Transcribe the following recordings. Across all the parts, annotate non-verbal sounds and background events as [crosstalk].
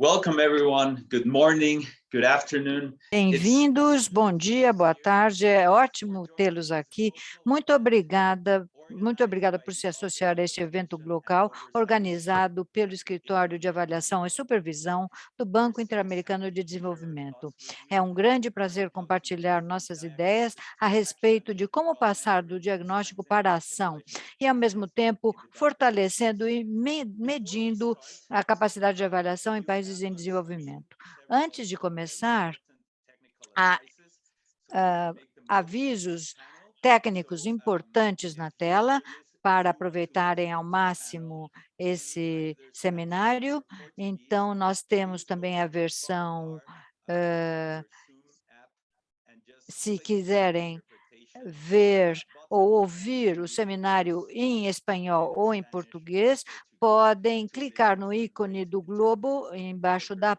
Welcome everyone. Good morning, good afternoon. Bem-vindos, bom dia, boa tarde. É ótimo tê-los aqui. Muito obrigada muito obrigada por se associar a este evento local organizado pelo Escritório de Avaliação e Supervisão do Banco Interamericano de Desenvolvimento. É um grande prazer compartilhar nossas ideias a respeito de como passar do diagnóstico para a ação e, ao mesmo tempo, fortalecendo e medindo a capacidade de avaliação em países em desenvolvimento. Antes de começar, há uh, avisos técnicos importantes na tela para aproveitarem ao máximo esse seminário. Então, nós temos também a versão, uh, se quiserem ver ou ouvir o seminário em espanhol ou em português, podem clicar no ícone do globo embaixo da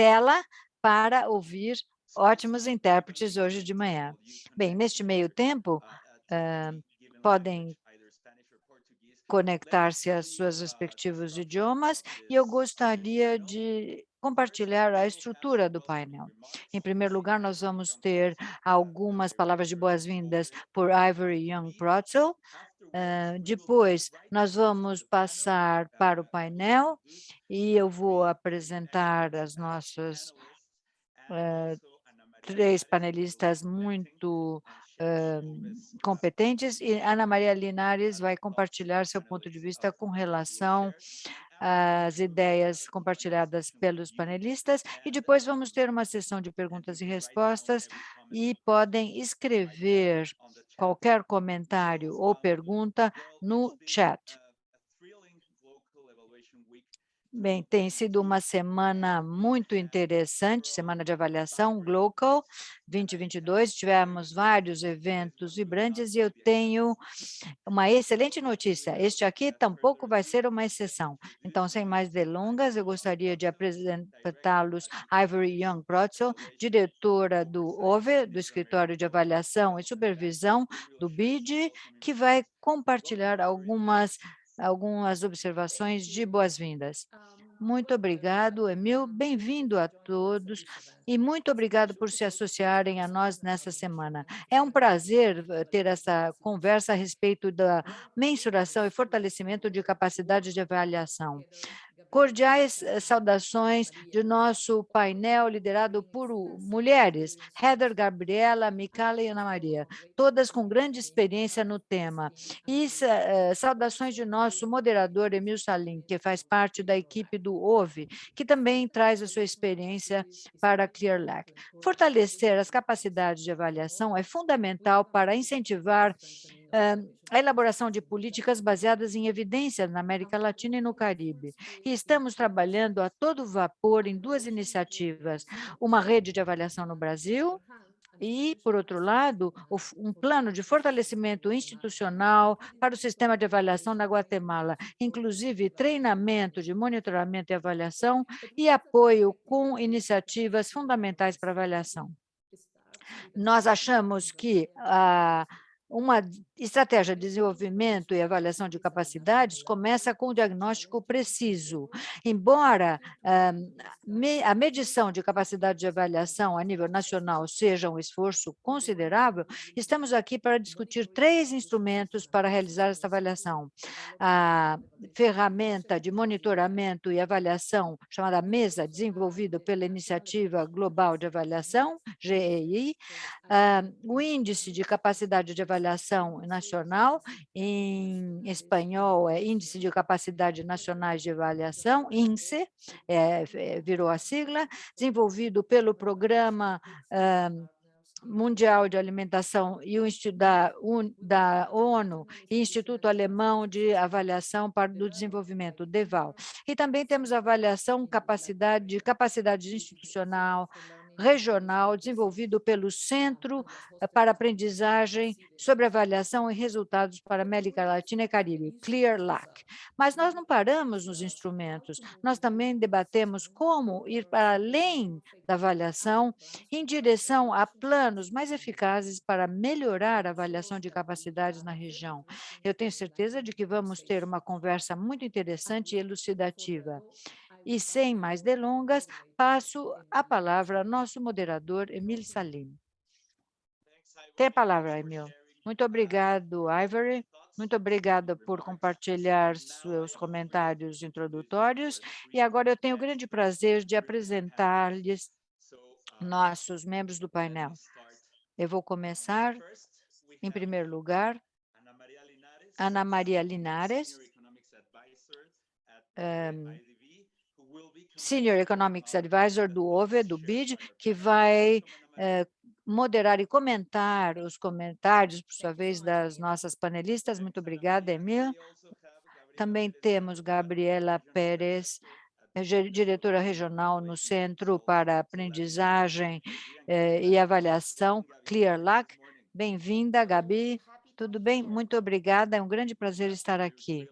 tela para ouvir ótimos intérpretes hoje de manhã. Bem, neste meio tempo, uh, podem conectar-se às suas respectivos idiomas e eu gostaria de compartilhar a estrutura do painel. Em primeiro lugar, nós vamos ter algumas palavras de boas-vindas por Ivory Young Protzel. Uh, depois, nós vamos passar para o painel e eu vou apresentar as nossas uh, três panelistas muito uh, competentes e Ana Maria Linares vai compartilhar seu ponto de vista com relação às ideias compartilhadas pelos panelistas e depois vamos ter uma sessão de perguntas e respostas e podem escrever qualquer comentário ou pergunta no chat. Bem, tem sido uma semana muito interessante, semana de avaliação, Glocal 2022, tivemos vários eventos vibrantes e eu tenho uma excelente notícia, este aqui tampouco vai ser uma exceção. Então, sem mais delongas, eu gostaria de apresentá-los Ivory Young Protzel, diretora do OVE, do Escritório de Avaliação e Supervisão do BID, que vai compartilhar algumas algumas observações de boas-vindas. Muito obrigado, Emil. Bem-vindo a todos e muito obrigado por se associarem a nós nessa semana. É um prazer eh, ter essa conversa a respeito da mensuração e fortalecimento de capacidade de avaliação. Cordiais eh, saudações de nosso painel liderado por mulheres, Heather, Gabriela, Micala e Ana Maria, todas com grande experiência no tema. E uh, saudações de nosso moderador, Emil Salim, que faz parte da equipe do OVE, que também traz a sua experiência para a ClearLac. Fortalecer as capacidades de avaliação é fundamental para incentivar a elaboração de políticas baseadas em evidências na América Latina e no Caribe. E estamos trabalhando a todo vapor em duas iniciativas, uma rede de avaliação no Brasil e, por outro lado, um plano de fortalecimento institucional para o sistema de avaliação na Guatemala, inclusive treinamento de monitoramento e avaliação e apoio com iniciativas fundamentais para avaliação. Nós achamos que a uma estratégia de desenvolvimento e avaliação de capacidades começa com o diagnóstico preciso. Embora ah, a medição de capacidade de avaliação a nível nacional seja um esforço considerável, estamos aqui para discutir três instrumentos para realizar essa avaliação. A ferramenta de monitoramento e avaliação chamada MESA, desenvolvida pela Iniciativa Global de Avaliação, GEI, ah, o Índice de Capacidade de avaliação nacional, em espanhol é Índice de Capacidade Nacionais de Avaliação, INSE, é, é, virou a sigla, desenvolvido pelo Programa Mundial de Alimentação e o da, da ONU e Instituto Alemão de Avaliação para o Desenvolvimento, DEVAL. E também temos avaliação capacidade, capacidade institucional, regional desenvolvido pelo Centro eh, para Aprendizagem sobre Avaliação e Resultados para América Latina e Caribe, CLEAR-LAC. Mas nós não paramos nos instrumentos, nós também debatemos como ir para além da avaliação em direção a planos mais eficazes para melhorar a avaliação de capacidades na região. Eu tenho certeza de que vamos ter uma conversa muito interessante e elucidativa. E sem mais delongas, passo a palavra ao nosso moderador, Emil Salim. Tem a palavra, Emil. Muito obrigado, Ivory. Muito obrigada por compartilhar seus comentários introdutórios. E agora eu tenho o grande prazer de apresentar-lhes nossos membros do painel. Eu vou começar, em primeiro lugar, Ana Maria Linares, um, Senior Economics Advisor do OVE, do BID, que vai eh, moderar e comentar os comentários, por sua vez, das nossas panelistas. Muito obrigada, Emil. Também temos Gabriela Pérez, diretora regional no Centro para Aprendizagem eh, e Avaliação, ClearLac. Bem-vinda, Gabi. Tudo bem? Muito obrigada. É um grande prazer estar aqui.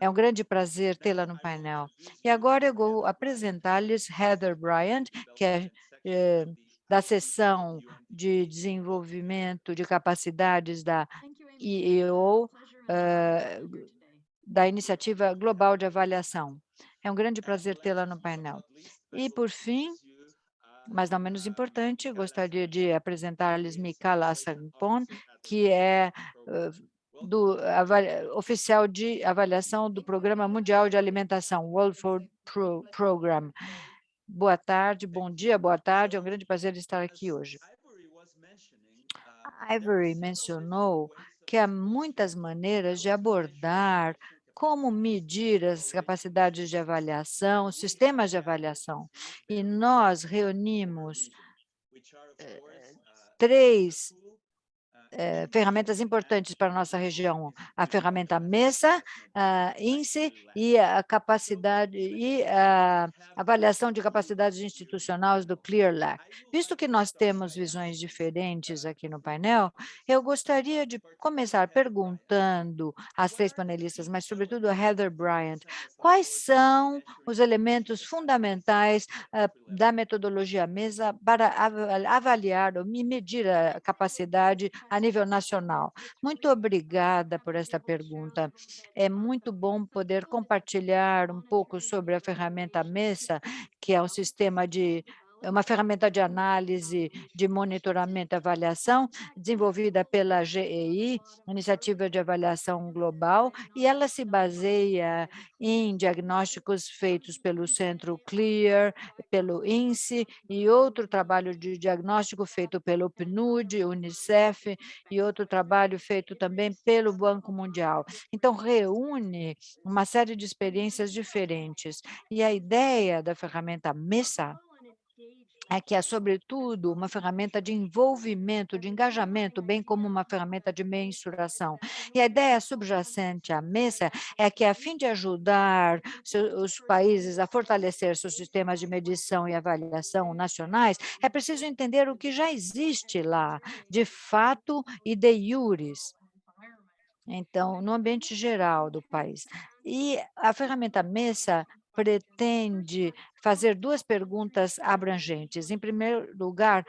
É um grande prazer tê-la no painel. E agora eu vou apresentar-lhes Heather Bryant, que é eh, da seção de desenvolvimento de capacidades da IEO, eh, da Iniciativa Global de Avaliação. É um grande prazer tê-la no painel. E, por fim, mas não menos importante, gostaria de apresentar-lhes Mikala Sampon, que é uh, do oficial de avaliação do Programa Mundial de Alimentação, World Food Pro Program. Boa tarde, bom dia, boa tarde, é um grande prazer estar aqui hoje. A Ivory mencionou que há muitas maneiras de abordar como medir as capacidades de avaliação, sistemas de avaliação. E nós reunimos eh, três eh, ferramentas importantes para a nossa região, a ferramenta MESA, INSE e a capacidade e a avaliação de capacidades institucionais do ClearLac. Visto que nós temos visões diferentes aqui no painel, eu gostaria de começar perguntando às três panelistas, mas sobretudo a Heather Bryant, quais são os elementos fundamentais uh, da metodologia MESA para avaliar ou medir a capacidade a nível nacional? Muito obrigada por esta pergunta. É muito bom poder compartilhar um pouco sobre a ferramenta MESA, que é um sistema de uma ferramenta de análise, de monitoramento e avaliação, desenvolvida pela GEI, Iniciativa de Avaliação Global, e ela se baseia em diagnósticos feitos pelo Centro CLEAR, pelo INSE, e outro trabalho de diagnóstico feito pelo PNUD, Unicef, e outro trabalho feito também pelo Banco Mundial. Então, reúne uma série de experiências diferentes. E a ideia da ferramenta MESA é que é, sobretudo, uma ferramenta de envolvimento, de engajamento, bem como uma ferramenta de mensuração. E a ideia subjacente à mesa é que, a fim de ajudar os países a fortalecer seus sistemas de medição e avaliação nacionais, é preciso entender o que já existe lá, de fato e de iuris, então, no ambiente geral do país. E a ferramenta MESA pretende fazer duas perguntas abrangentes. Em primeiro lugar,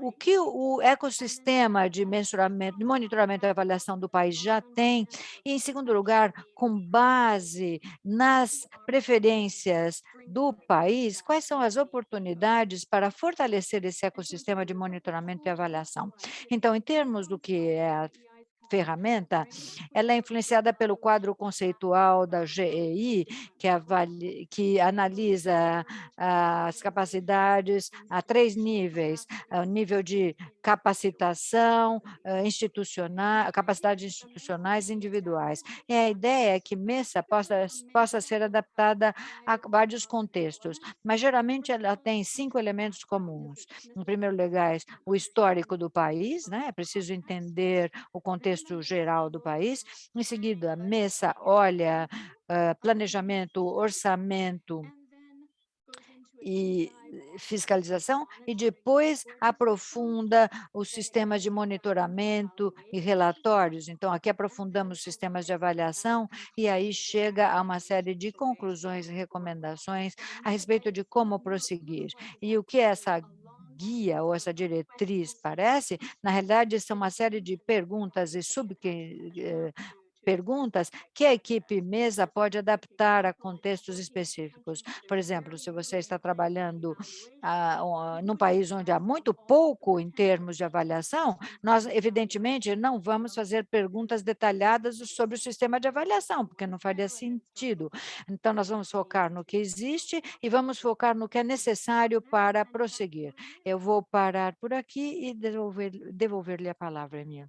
o que o ecossistema de de monitoramento e avaliação do país já tem, e, em segundo lugar, com base nas preferências do país, quais são as oportunidades para fortalecer esse ecossistema de monitoramento e avaliação. Então, em termos do que é a ferramenta, ela é influenciada pelo quadro conceitual da GEI, que, avalia, que analisa as capacidades a três níveis, o nível de capacitação institucional, capacidades institucionais e individuais. E a ideia é que MESA possa, possa ser adaptada a vários contextos, mas geralmente ela tem cinco elementos comuns. Em primeiro lugar, o histórico do país, né? é preciso entender o contexto contexto geral do país. Em seguida, a mesa olha uh, planejamento, orçamento e fiscalização, e depois aprofunda os sistemas de monitoramento e relatórios. Então, aqui aprofundamos os sistemas de avaliação e aí chega a uma série de conclusões e recomendações a respeito de como prosseguir. E o que essa guia ou essa diretriz parece, na realidade, são uma série de perguntas e sub perguntas que a equipe mesa pode adaptar a contextos específicos. Por exemplo, se você está trabalhando ah, num país onde há muito pouco em termos de avaliação, nós, evidentemente, não vamos fazer perguntas detalhadas sobre o sistema de avaliação, porque não faria sentido. Então, nós vamos focar no que existe e vamos focar no que é necessário para prosseguir. Eu vou parar por aqui e devolver-lhe devolver a palavra, minha.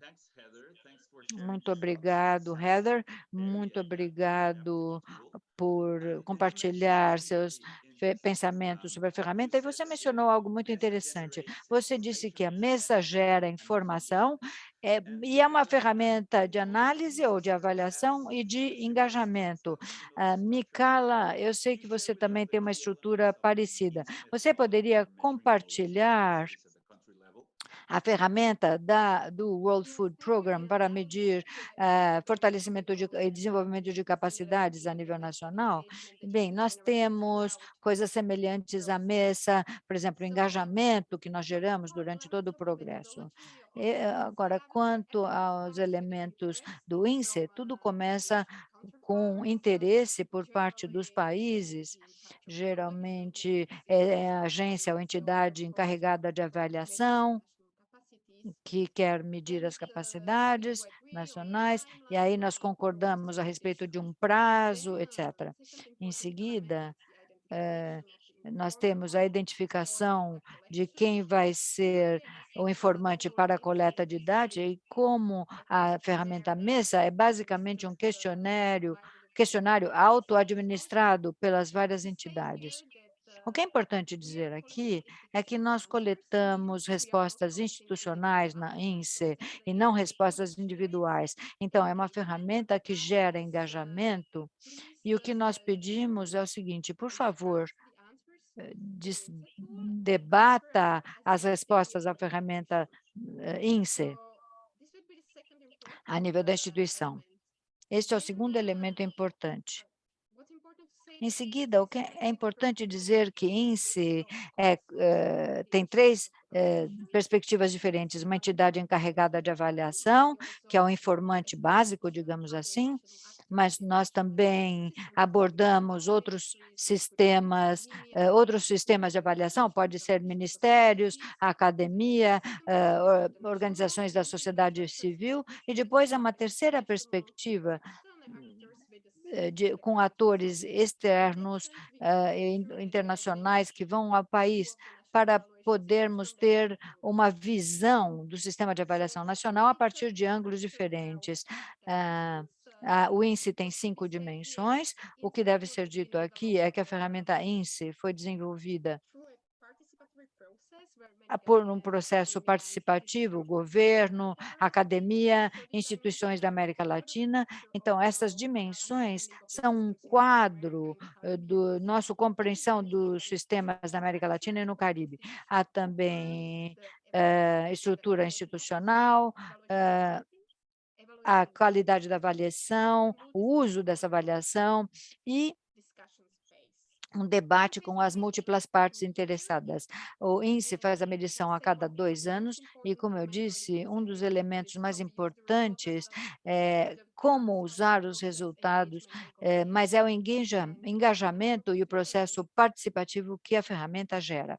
Muito obrigado, Heather. Muito obrigado por compartilhar seus pensamentos sobre a ferramenta. E você mencionou algo muito interessante. Você disse que a mesa gera informação é, e é uma ferramenta de análise ou de avaliação e de engajamento. Uh, Micala, eu sei que você também tem uma estrutura parecida. Você poderia compartilhar a ferramenta da, do World Food Program para medir uh, fortalecimento de, e desenvolvimento de capacidades a nível nacional? Bem, nós temos coisas semelhantes à mesa, por exemplo, o engajamento que nós geramos durante todo o progresso. E, agora, quanto aos elementos do INSE, tudo começa com interesse por parte dos países, geralmente é a agência ou entidade encarregada de avaliação, que quer medir as capacidades nacionais, e aí nós concordamos a respeito de um prazo, etc. Em seguida, eh, nós temos a identificação de quem vai ser o informante para a coleta de dados, e como a ferramenta MESA é basicamente um questionário, questionário auto-administrado pelas várias entidades. O que é importante dizer aqui é que nós coletamos respostas institucionais na INSE e não respostas individuais. Então, é uma ferramenta que gera engajamento e o que nós pedimos é o seguinte, por favor, eh, debata as respostas à ferramenta eh, INSE a nível da instituição. Este é o segundo elemento importante. Em seguida, é importante dizer que INSE é, é, tem três é, perspectivas diferentes, uma entidade encarregada de avaliação, que é o informante básico, digamos assim, mas nós também abordamos outros sistemas, eh, outros sistemas de avaliação, pode ser ministérios, academia, organizações da sociedade civil, e depois há uma terceira perspectiva, de, com atores externos, uh, internacionais que vão ao país para podermos ter uma visão do sistema de avaliação nacional a partir de ângulos diferentes. Uh, o INSE tem cinco dimensões. O que deve ser dito aqui é que a ferramenta INSE foi desenvolvida por um processo participativo, governo, academia, instituições da América Latina. Então, essas dimensões são um quadro eh, do nosso compreensão dos sistemas da América Latina e no Caribe. Há também uh, estrutura institucional, uh, a qualidade da avaliação, o uso dessa avaliação e um debate com as múltiplas partes interessadas. O INSE faz a medição a cada dois anos e, como eu disse, um dos elementos mais importantes é como usar os resultados, é, mas é o engajamento e o processo participativo que a ferramenta gera.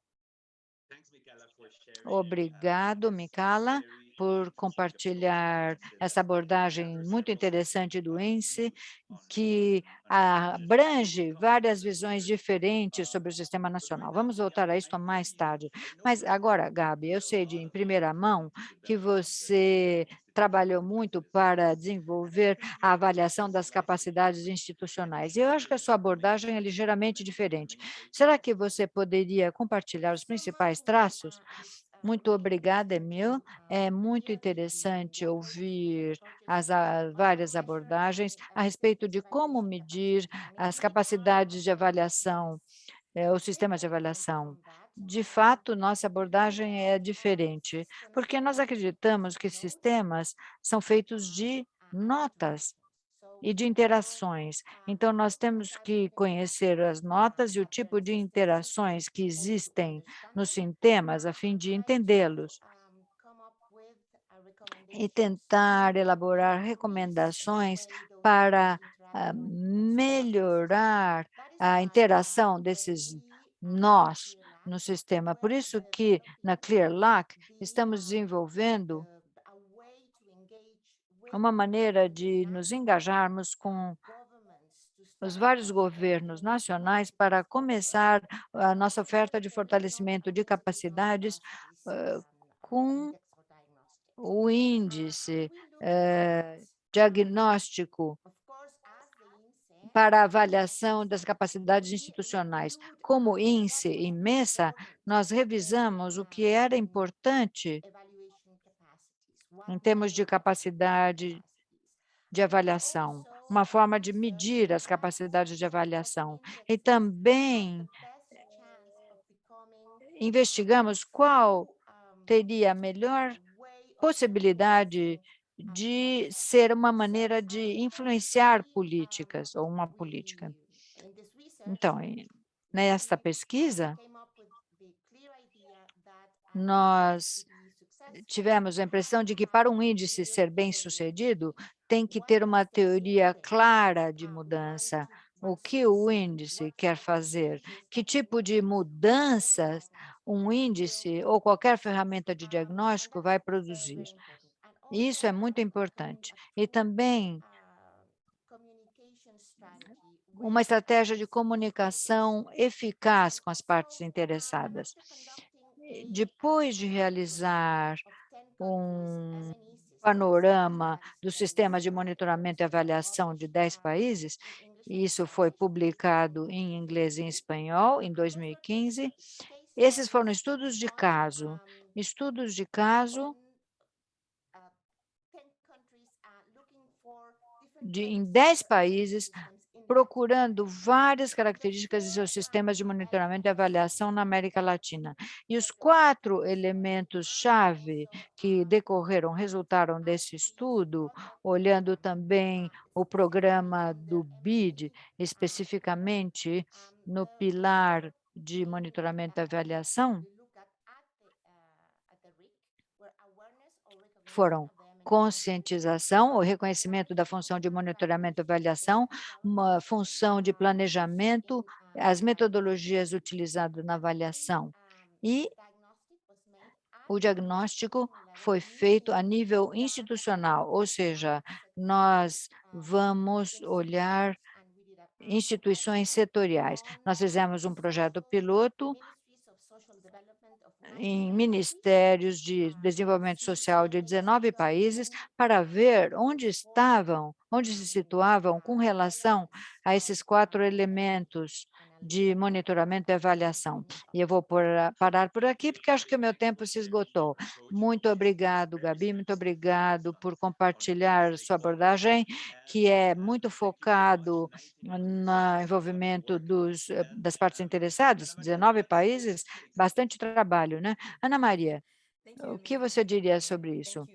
Obrigado, Micala por compartilhar essa abordagem muito interessante do ENSE, que abrange várias visões diferentes sobre o sistema nacional. Vamos voltar a isso mais tarde. Mas agora, Gabi, eu sei de em primeira mão que você trabalhou muito para desenvolver a avaliação das capacidades institucionais. E eu acho que a sua abordagem é ligeiramente diferente. Será que você poderia compartilhar os principais traços muito obrigada, Emil. É muito interessante ouvir as a, várias abordagens a respeito de como medir as capacidades de avaliação, é, o sistema de avaliação. De fato, nossa abordagem é diferente, porque nós acreditamos que sistemas são feitos de notas e de interações. Então, nós temos que conhecer as notas e o tipo de interações que existem nos sistemas, a fim de entendê-los. e tentar elaborar recomendações para ah, melhorar a interação desses nós no sistema. Por isso que na ClearLock estamos desenvolvendo uma maneira de nos engajarmos com os vários governos nacionais para começar a nossa oferta de fortalecimento de capacidades uh, com o índice uh, diagnóstico para avaliação das capacidades institucionais. Como INSE e MESA, nós revisamos o que era importante em termos de capacidade de avaliação, uma forma de medir as capacidades de avaliação. E também investigamos qual teria a melhor possibilidade de ser uma maneira de influenciar políticas, ou uma política. Então, nesta pesquisa, nós tivemos a impressão de que para um índice ser bem-sucedido, tem que ter uma teoria clara de mudança. O que o índice quer fazer? Que tipo de mudanças um índice ou qualquer ferramenta de diagnóstico vai produzir? Isso é muito importante. E também uma estratégia de comunicação eficaz com as partes interessadas. Depois de realizar um panorama do sistema de monitoramento e avaliação de 10 países, isso foi publicado em inglês e em espanhol em 2015. Esses foram estudos de caso, estudos de caso de, em 10 países, procurando várias características de seus sistemas de monitoramento e avaliação na América Latina. E os quatro elementos-chave que decorreram, resultaram desse estudo, olhando também o programa do BID, especificamente no pilar de monitoramento e avaliação, foram conscientização, o reconhecimento da função de monitoramento e avaliação, uma função de planejamento, as metodologias utilizadas na avaliação. E o diagnóstico foi feito a nível institucional, ou seja, nós vamos olhar instituições setoriais. Nós fizemos um projeto piloto em ministérios de desenvolvimento social de 19 países para ver onde estavam, onde se situavam com relação a esses quatro elementos de monitoramento e avaliação. E eu vou por, parar por aqui, porque acho que o meu tempo se esgotou. Muito obrigado, Gabi, muito obrigado por compartilhar sua abordagem, que é muito focado no envolvimento dos, das partes interessadas, 19 países, bastante trabalho, né? Ana Maria, o que você diria sobre isso?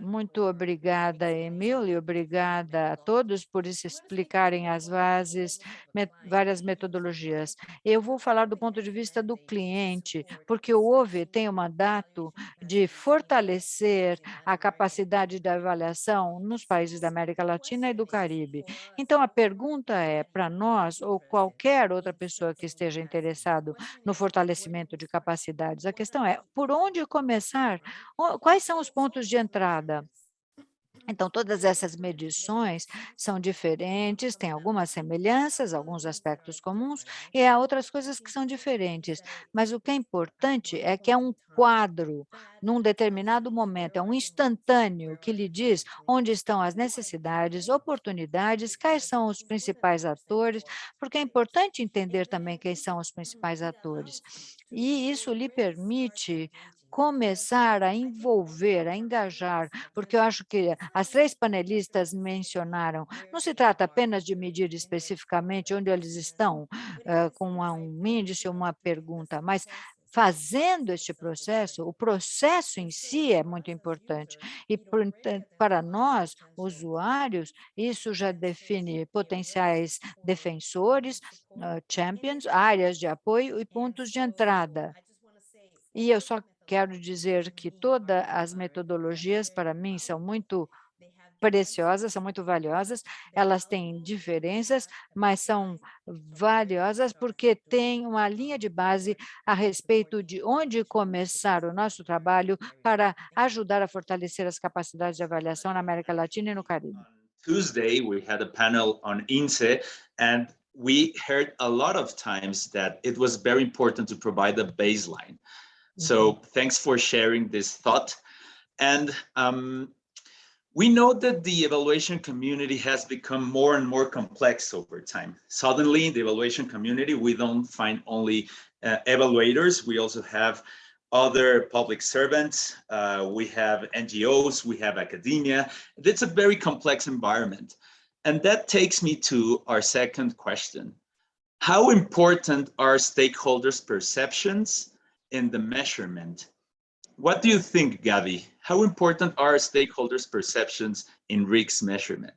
Muito obrigada, Emílio, obrigada a todos por explicarem as bases, met várias metodologias. Eu vou falar do ponto de vista do cliente, porque o OVE tem o mandato de fortalecer a capacidade de avaliação nos países da América Latina e do Caribe. Então, a pergunta é, para nós ou qualquer outra pessoa que esteja interessado no fortalecimento de capacidades, a questão é, por onde começar? Quais são os pontos de entrada? Então, todas essas medições são diferentes, têm algumas semelhanças, alguns aspectos comuns, e há outras coisas que são diferentes. Mas o que é importante é que é um quadro, num determinado momento, é um instantâneo que lhe diz onde estão as necessidades, oportunidades, quais são os principais atores, porque é importante entender também quem são os principais atores. E isso lhe permite começar a envolver, a engajar, porque eu acho que as três panelistas mencionaram, não se trata apenas de medir especificamente onde eles estão, uh, com um índice, uma pergunta, mas fazendo este processo, o processo em si é muito importante. E para nós, usuários, isso já define potenciais defensores, uh, champions, áreas de apoio e pontos de entrada. E eu só quero dizer que todas as metodologias, para mim, são muito preciosas, são muito valiosas, elas têm diferenças, mas são valiosas porque têm uma linha de base a respeito de onde começar o nosso trabalho para ajudar a fortalecer as capacidades de avaliação na América Latina e no Caribe. Tuesday, we had a panel on INSE, and we heard a lot of times that it was very important to provide a baseline. So thanks for sharing this thought. And um, we know that the evaluation community has become more and more complex over time. Suddenly, in the evaluation community, we don't find only uh, evaluators, we also have other public servants, uh, we have NGOs, we have academia. It's a very complex environment. And that takes me to our second question. How important are stakeholders' perceptions in the measurement? What do you think, Gavi? How important are stakeholders' perceptions in RIGS measurement?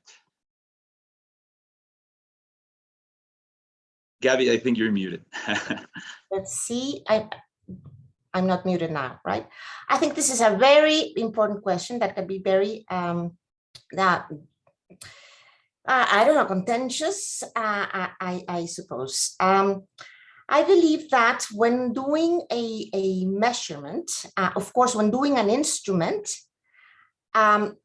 Gavi, I think you're muted. [laughs] Let's see. I, I'm not muted now, right? I think this is a very important question that can be very, um, that, uh, I don't know, contentious, uh, I, I suppose. Um, I believe that when doing a, a measurement, uh, of course, when doing an instrument, um,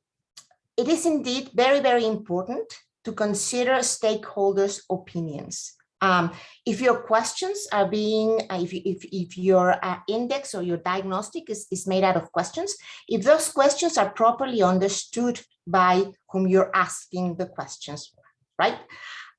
it is indeed very, very important to consider stakeholders' opinions. Um, if your questions are being, uh, if, if, if your uh, index or your diagnostic is, is made out of questions, if those questions are properly understood by whom you're asking the questions, right?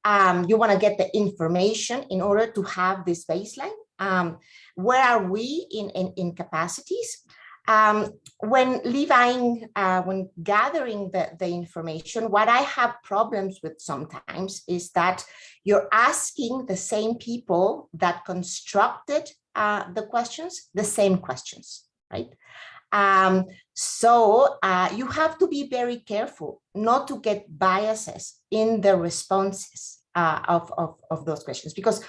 Um, you want to get the information in order to have this baseline. Um, where are we in, in, in capacities? Um, when levying, uh, when gathering the, the information, what I have problems with sometimes is that you're asking the same people that constructed uh, the questions, the same questions, right? Um, so uh, you have to be very careful not to get biases in the responses uh, of, of, of those questions because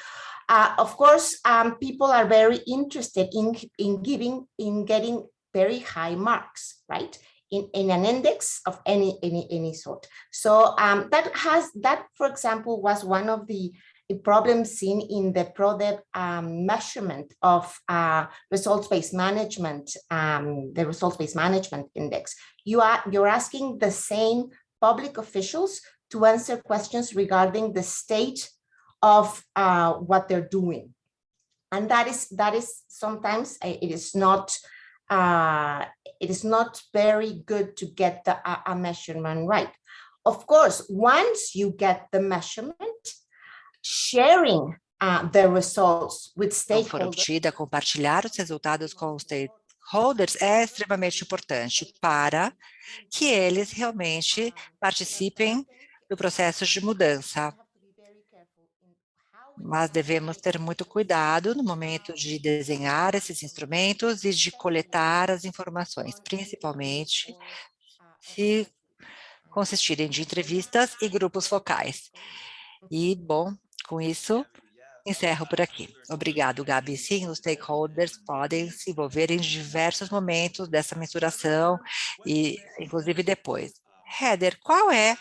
uh, of course, um, people are very interested in, in giving, in getting very high marks, right? In, in an index of any any any sort. So um, that has that, for example, was one of the problems seen in the PRODEV um, measurement of uh, results-based management, um, the results-based management index. You are you're asking the same public officials to answer questions regarding the state of uh, what they're doing, and that is that is sometimes uh, it is not uh, it is not very good to get the, a measurement right. Of course, once you get the measurement, sharing uh, the results with stakeholders. compartilhar os resultados com os stakeholders é extremamente importante para que eles realmente participem do processo de mudança mas devemos ter muito cuidado no momento de desenhar esses instrumentos e de coletar as informações, principalmente se consistirem de entrevistas e grupos focais. E, bom, com isso, encerro por aqui. Obrigado, Gabi. Sim, os stakeholders podem se envolver em diversos momentos dessa mensuração, e inclusive depois. Heather, qual é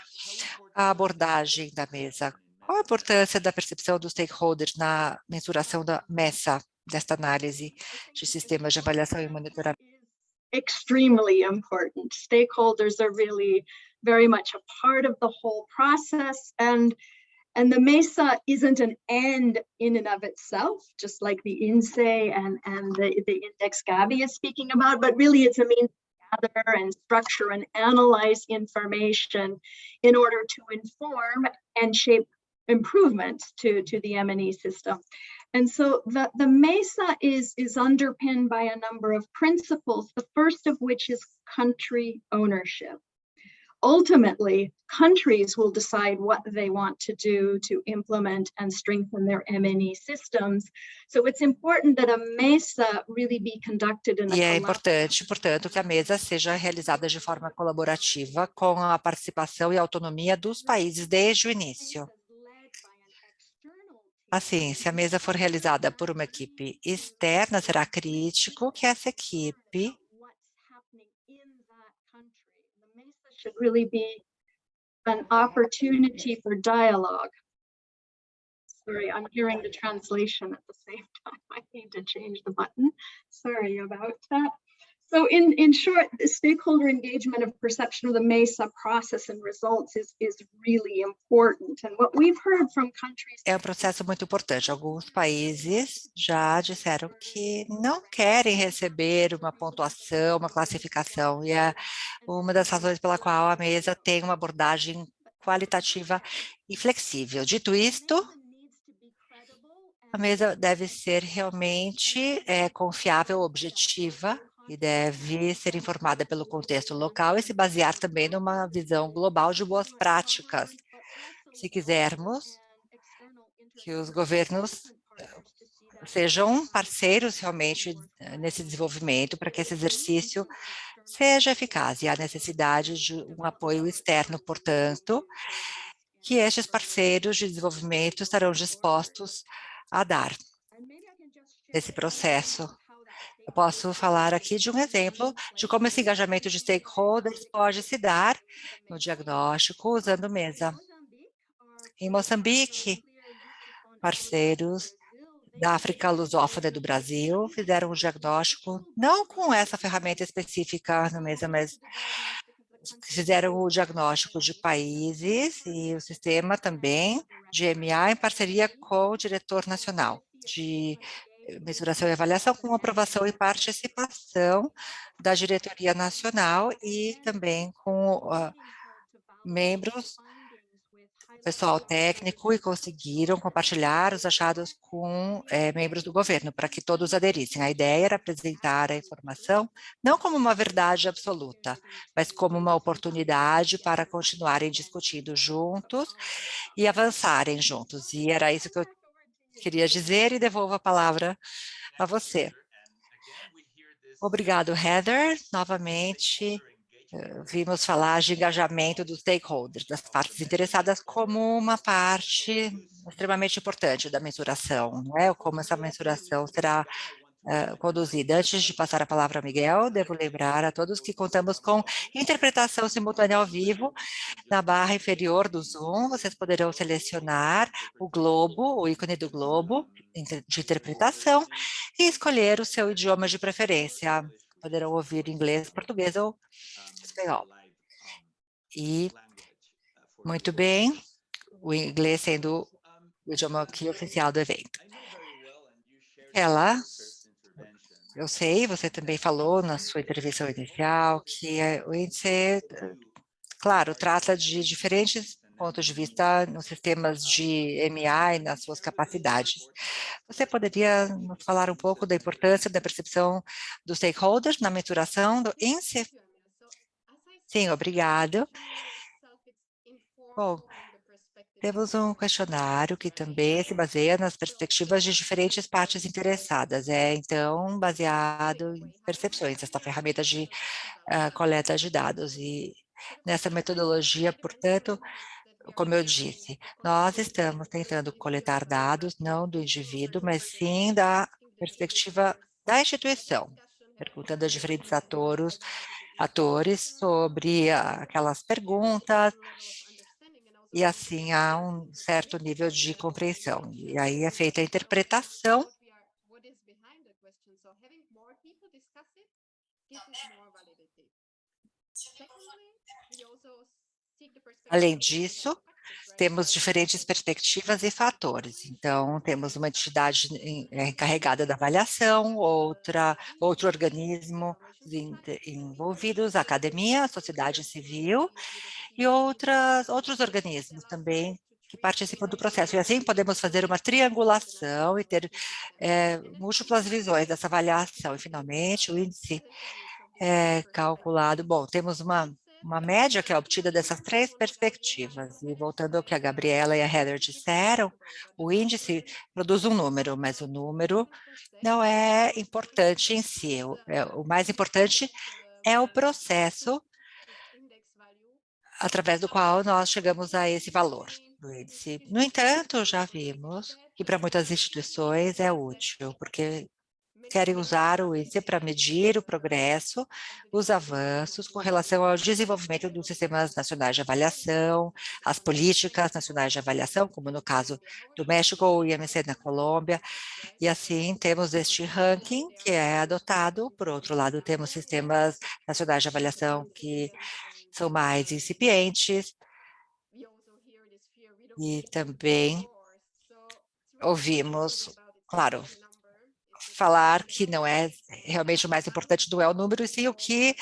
a abordagem da mesa? Qual a importância da percepção dos stakeholders na mensuração da MESA, desta análise de sistemas de avaliação e monitoramento? Extremely important. Stakeholders are really very much a part of the whole process and and the MESA isn't an end in and of itself, just like the INSEE and, and the, the index Gabi is speaking about, but really it's a means to gather and structure and analyze information in order to inform and shape improvements to, to the M&E system. And so the, the MESA is, is underpinned by a number of principles, the first of which is country ownership. Ultimately, countries will decide what they want to do to implement and strengthen their M&E systems. So it's important that a MESA really be conducted in a E é importante, portanto, que a mesa seja realizada de forma colaborativa com a participação e autonomia dos países desde o início. Assim, se a mesa for realizada por uma equipe externa, será crítico que essa equipe should really be an opportunity for dialogue. Sorry, I'm hearing the translation at the same [laughs] time. I need to change the button. Sorry about that. So in, in short, the stakeholder engagement of perception of the MESA process and results is, is really important. And what we've heard from countries... É um processo muito importante. Alguns países já disseram que não querem receber uma pontuação, uma classificação. E é uma das razões pela qual a mesa tem uma abordagem qualitativa e flexível. Dito isto, a mesa deve ser realmente é, confiável, objetiva, e deve ser informada pelo contexto local e se basear também numa visão global de boas práticas. Se quisermos que os governos sejam parceiros realmente eh, nesse desenvolvimento para que esse exercício seja eficaz e há necessidade de um apoio externo, portanto, que estes parceiros de desenvolvimento estarão dispostos a dar nesse processo. Eu posso falar aqui de um exemplo de como esse engajamento de stakeholders pode se dar no diagnóstico usando mesa. Em Moçambique, parceiros da África lusófona e do Brasil fizeram um diagnóstico, não com essa ferramenta específica no mesa, mas fizeram o diagnóstico de países e o sistema também de MA em parceria com o diretor nacional de mensuração e avaliação com aprovação e participação da diretoria nacional e também com uh, membros, pessoal técnico, e conseguiram compartilhar os achados com eh, membros do governo, para que todos aderissem. A ideia era apresentar a informação não como uma verdade absoluta, mas como uma oportunidade para continuarem discutindo juntos e avançarem juntos. E era isso que eu queria dizer e devolvo a palavra a você. Obrigado, Heather. Novamente, eh, vimos falar de engajamento dos stakeholders, das partes interessadas, como uma parte extremamente importante da mensuração, não é? Como essa mensuração será conduzida. Antes de passar a palavra ao Miguel, devo lembrar a todos que contamos com interpretação simultânea ao vivo na barra inferior do Zoom. Vocês poderão selecionar o globo, o ícone do globo de interpretação e escolher o seu idioma de preferência. Poderão ouvir inglês, português ou espanhol. E, muito bem, o inglês sendo o idioma aqui oficial do evento. Ela eu sei, você também falou na sua intervenção inicial que é, o índice, claro, trata de diferentes pontos de vista nos sistemas de MA e nas suas capacidades. Você poderia nos falar um pouco da importância da percepção dos stakeholders na mensuração do índice? Sim, obrigado. Bom, temos um questionário que também se baseia nas perspectivas de diferentes partes interessadas. É, então, baseado em percepções, essa ferramenta de uh, coleta de dados. E nessa metodologia, portanto, como eu disse, nós estamos tentando coletar dados, não do indivíduo, mas sim da perspectiva da instituição, perguntando a diferentes atores, atores sobre aquelas perguntas, e assim há um certo nível de compreensão. E aí é feita a interpretação Além disso, temos diferentes perspectivas e fatores. Então, temos uma entidade é, encarregada da avaliação, outra, outro organismo envolvidos, academia, sociedade civil e outras, outros organismos também que participam do processo. E assim podemos fazer uma triangulação e ter é, múltiplas visões dessa avaliação. E, finalmente, o índice é calculado. Bom, temos uma uma média que é obtida dessas três perspectivas. E voltando ao que a Gabriela e a Heather disseram, o índice produz um número, mas o número não é importante em si. O, é, o mais importante é o processo através do qual nós chegamos a esse valor. do índice. No entanto, já vimos que para muitas instituições é útil, porque querem usar o índice para medir o progresso, os avanços com relação ao desenvolvimento dos sistemas nacionais de avaliação, as políticas nacionais de avaliação, como no caso do México ou IMC na Colômbia, e assim temos este ranking que é adotado, por outro lado temos sistemas nacionais de avaliação que são mais incipientes, e também ouvimos, claro, falar que não é realmente o mais importante não é o número, e sim o que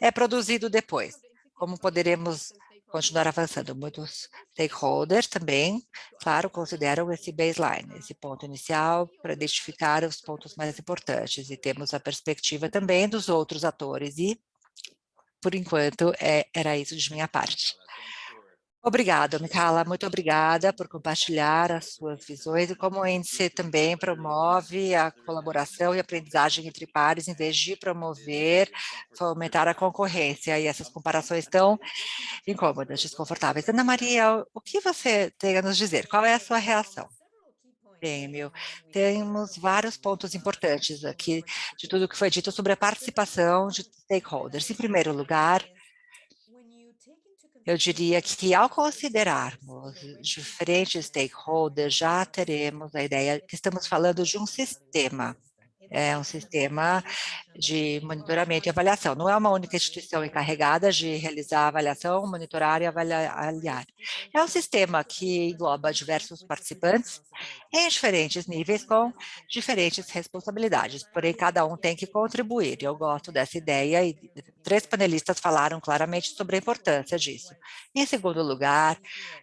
é produzido depois. Como poderemos continuar avançando? Muitos stakeholders também, claro, consideram esse baseline, esse ponto inicial para identificar os pontos mais importantes, e temos a perspectiva também dos outros atores, e, por enquanto, é, era isso de minha parte. Obrigada, Micaela, muito obrigada por compartilhar as suas visões e como o índice também promove a colaboração e aprendizagem entre pares, em vez de promover, fomentar a concorrência e essas comparações tão incômodas, desconfortáveis. Ana Maria, o que você tem a nos dizer? Qual é a sua reação? Meu, temos vários pontos importantes aqui de tudo que foi dito sobre a participação de stakeholders. Em primeiro lugar, eu diria que ao considerarmos diferentes stakeholders, já teremos a ideia que estamos falando de um sistema é um sistema de monitoramento e avaliação. Não é uma única instituição encarregada de realizar avaliação, monitorar e avaliar. É um sistema que engloba diversos participantes em diferentes níveis com diferentes responsabilidades, porém cada um tem que contribuir. Eu gosto dessa ideia e três panelistas falaram claramente sobre a importância disso. Em segundo lugar,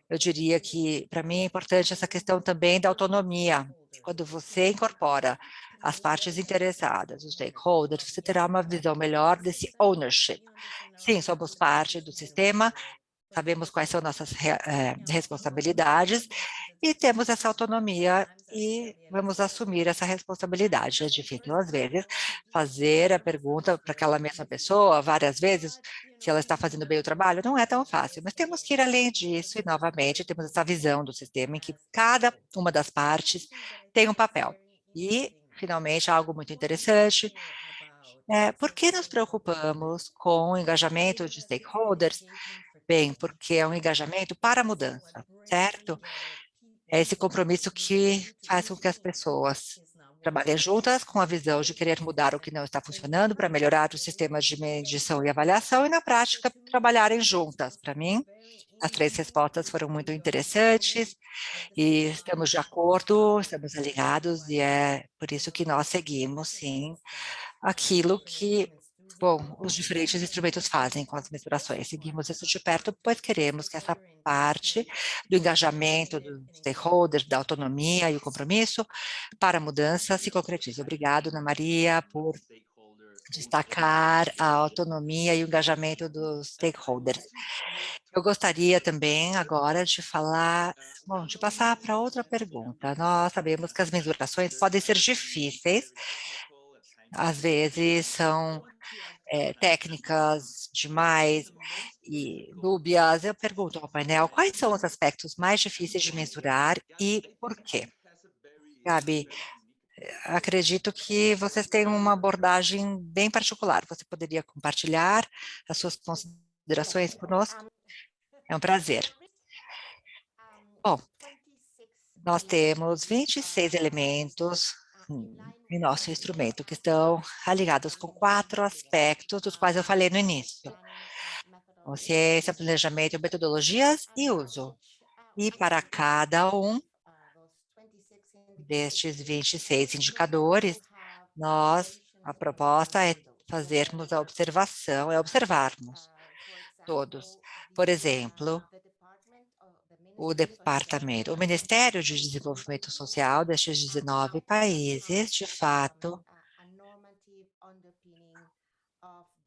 eu diria que para mim é importante essa questão também da autonomia. Quando você incorpora as partes interessadas, os stakeholders, você terá uma visão melhor desse ownership. Sim, somos parte do sistema, sabemos quais são nossas é, responsabilidades e temos essa autonomia e vamos assumir essa responsabilidade. É difícil, às vezes, fazer a pergunta para aquela mesma pessoa várias vezes, se ela está fazendo bem o trabalho, não é tão fácil, mas temos que ir além disso e, novamente, temos essa visão do sistema em que cada uma das partes tem um papel. E finalmente, algo muito interessante. É, por que nos preocupamos com o engajamento de stakeholders? Bem, porque é um engajamento para a mudança, certo? É esse compromisso que faz com que as pessoas trabalhem juntas com a visão de querer mudar o que não está funcionando para melhorar os sistemas de medição e avaliação e, na prática, trabalharem juntas. Para mim, as três respostas foram muito interessantes e estamos de acordo, estamos alinhados e é por isso que nós seguimos, sim, aquilo que bom, os diferentes instrumentos fazem com as mensurações. Seguimos isso de perto, pois queremos que essa parte do engajamento dos stakeholders, da autonomia e o compromisso para a mudança se concretize. Obrigado, Ana Maria, por destacar a autonomia e o engajamento dos stakeholders. Eu gostaria também agora de falar, bom, de passar para outra pergunta. Nós sabemos que as mensurações podem ser difíceis, às vezes são é, técnicas demais e dúbias. Eu pergunto ao painel, quais são os aspectos mais difíceis de mensurar e por quê? Gabi, acredito que vocês têm uma abordagem bem particular. Você poderia compartilhar as suas considerações conosco? É um prazer. Bom, nós temos 26 elementos em nosso instrumento, que estão ligados com quatro aspectos, dos quais eu falei no início. ciência, planejamento, metodologias e uso. E para cada um destes 26 indicadores, nós, a proposta é fazermos a observação, é observarmos todos. Por exemplo, o departamento, o Ministério de Desenvolvimento Social destes 19 países, de fato,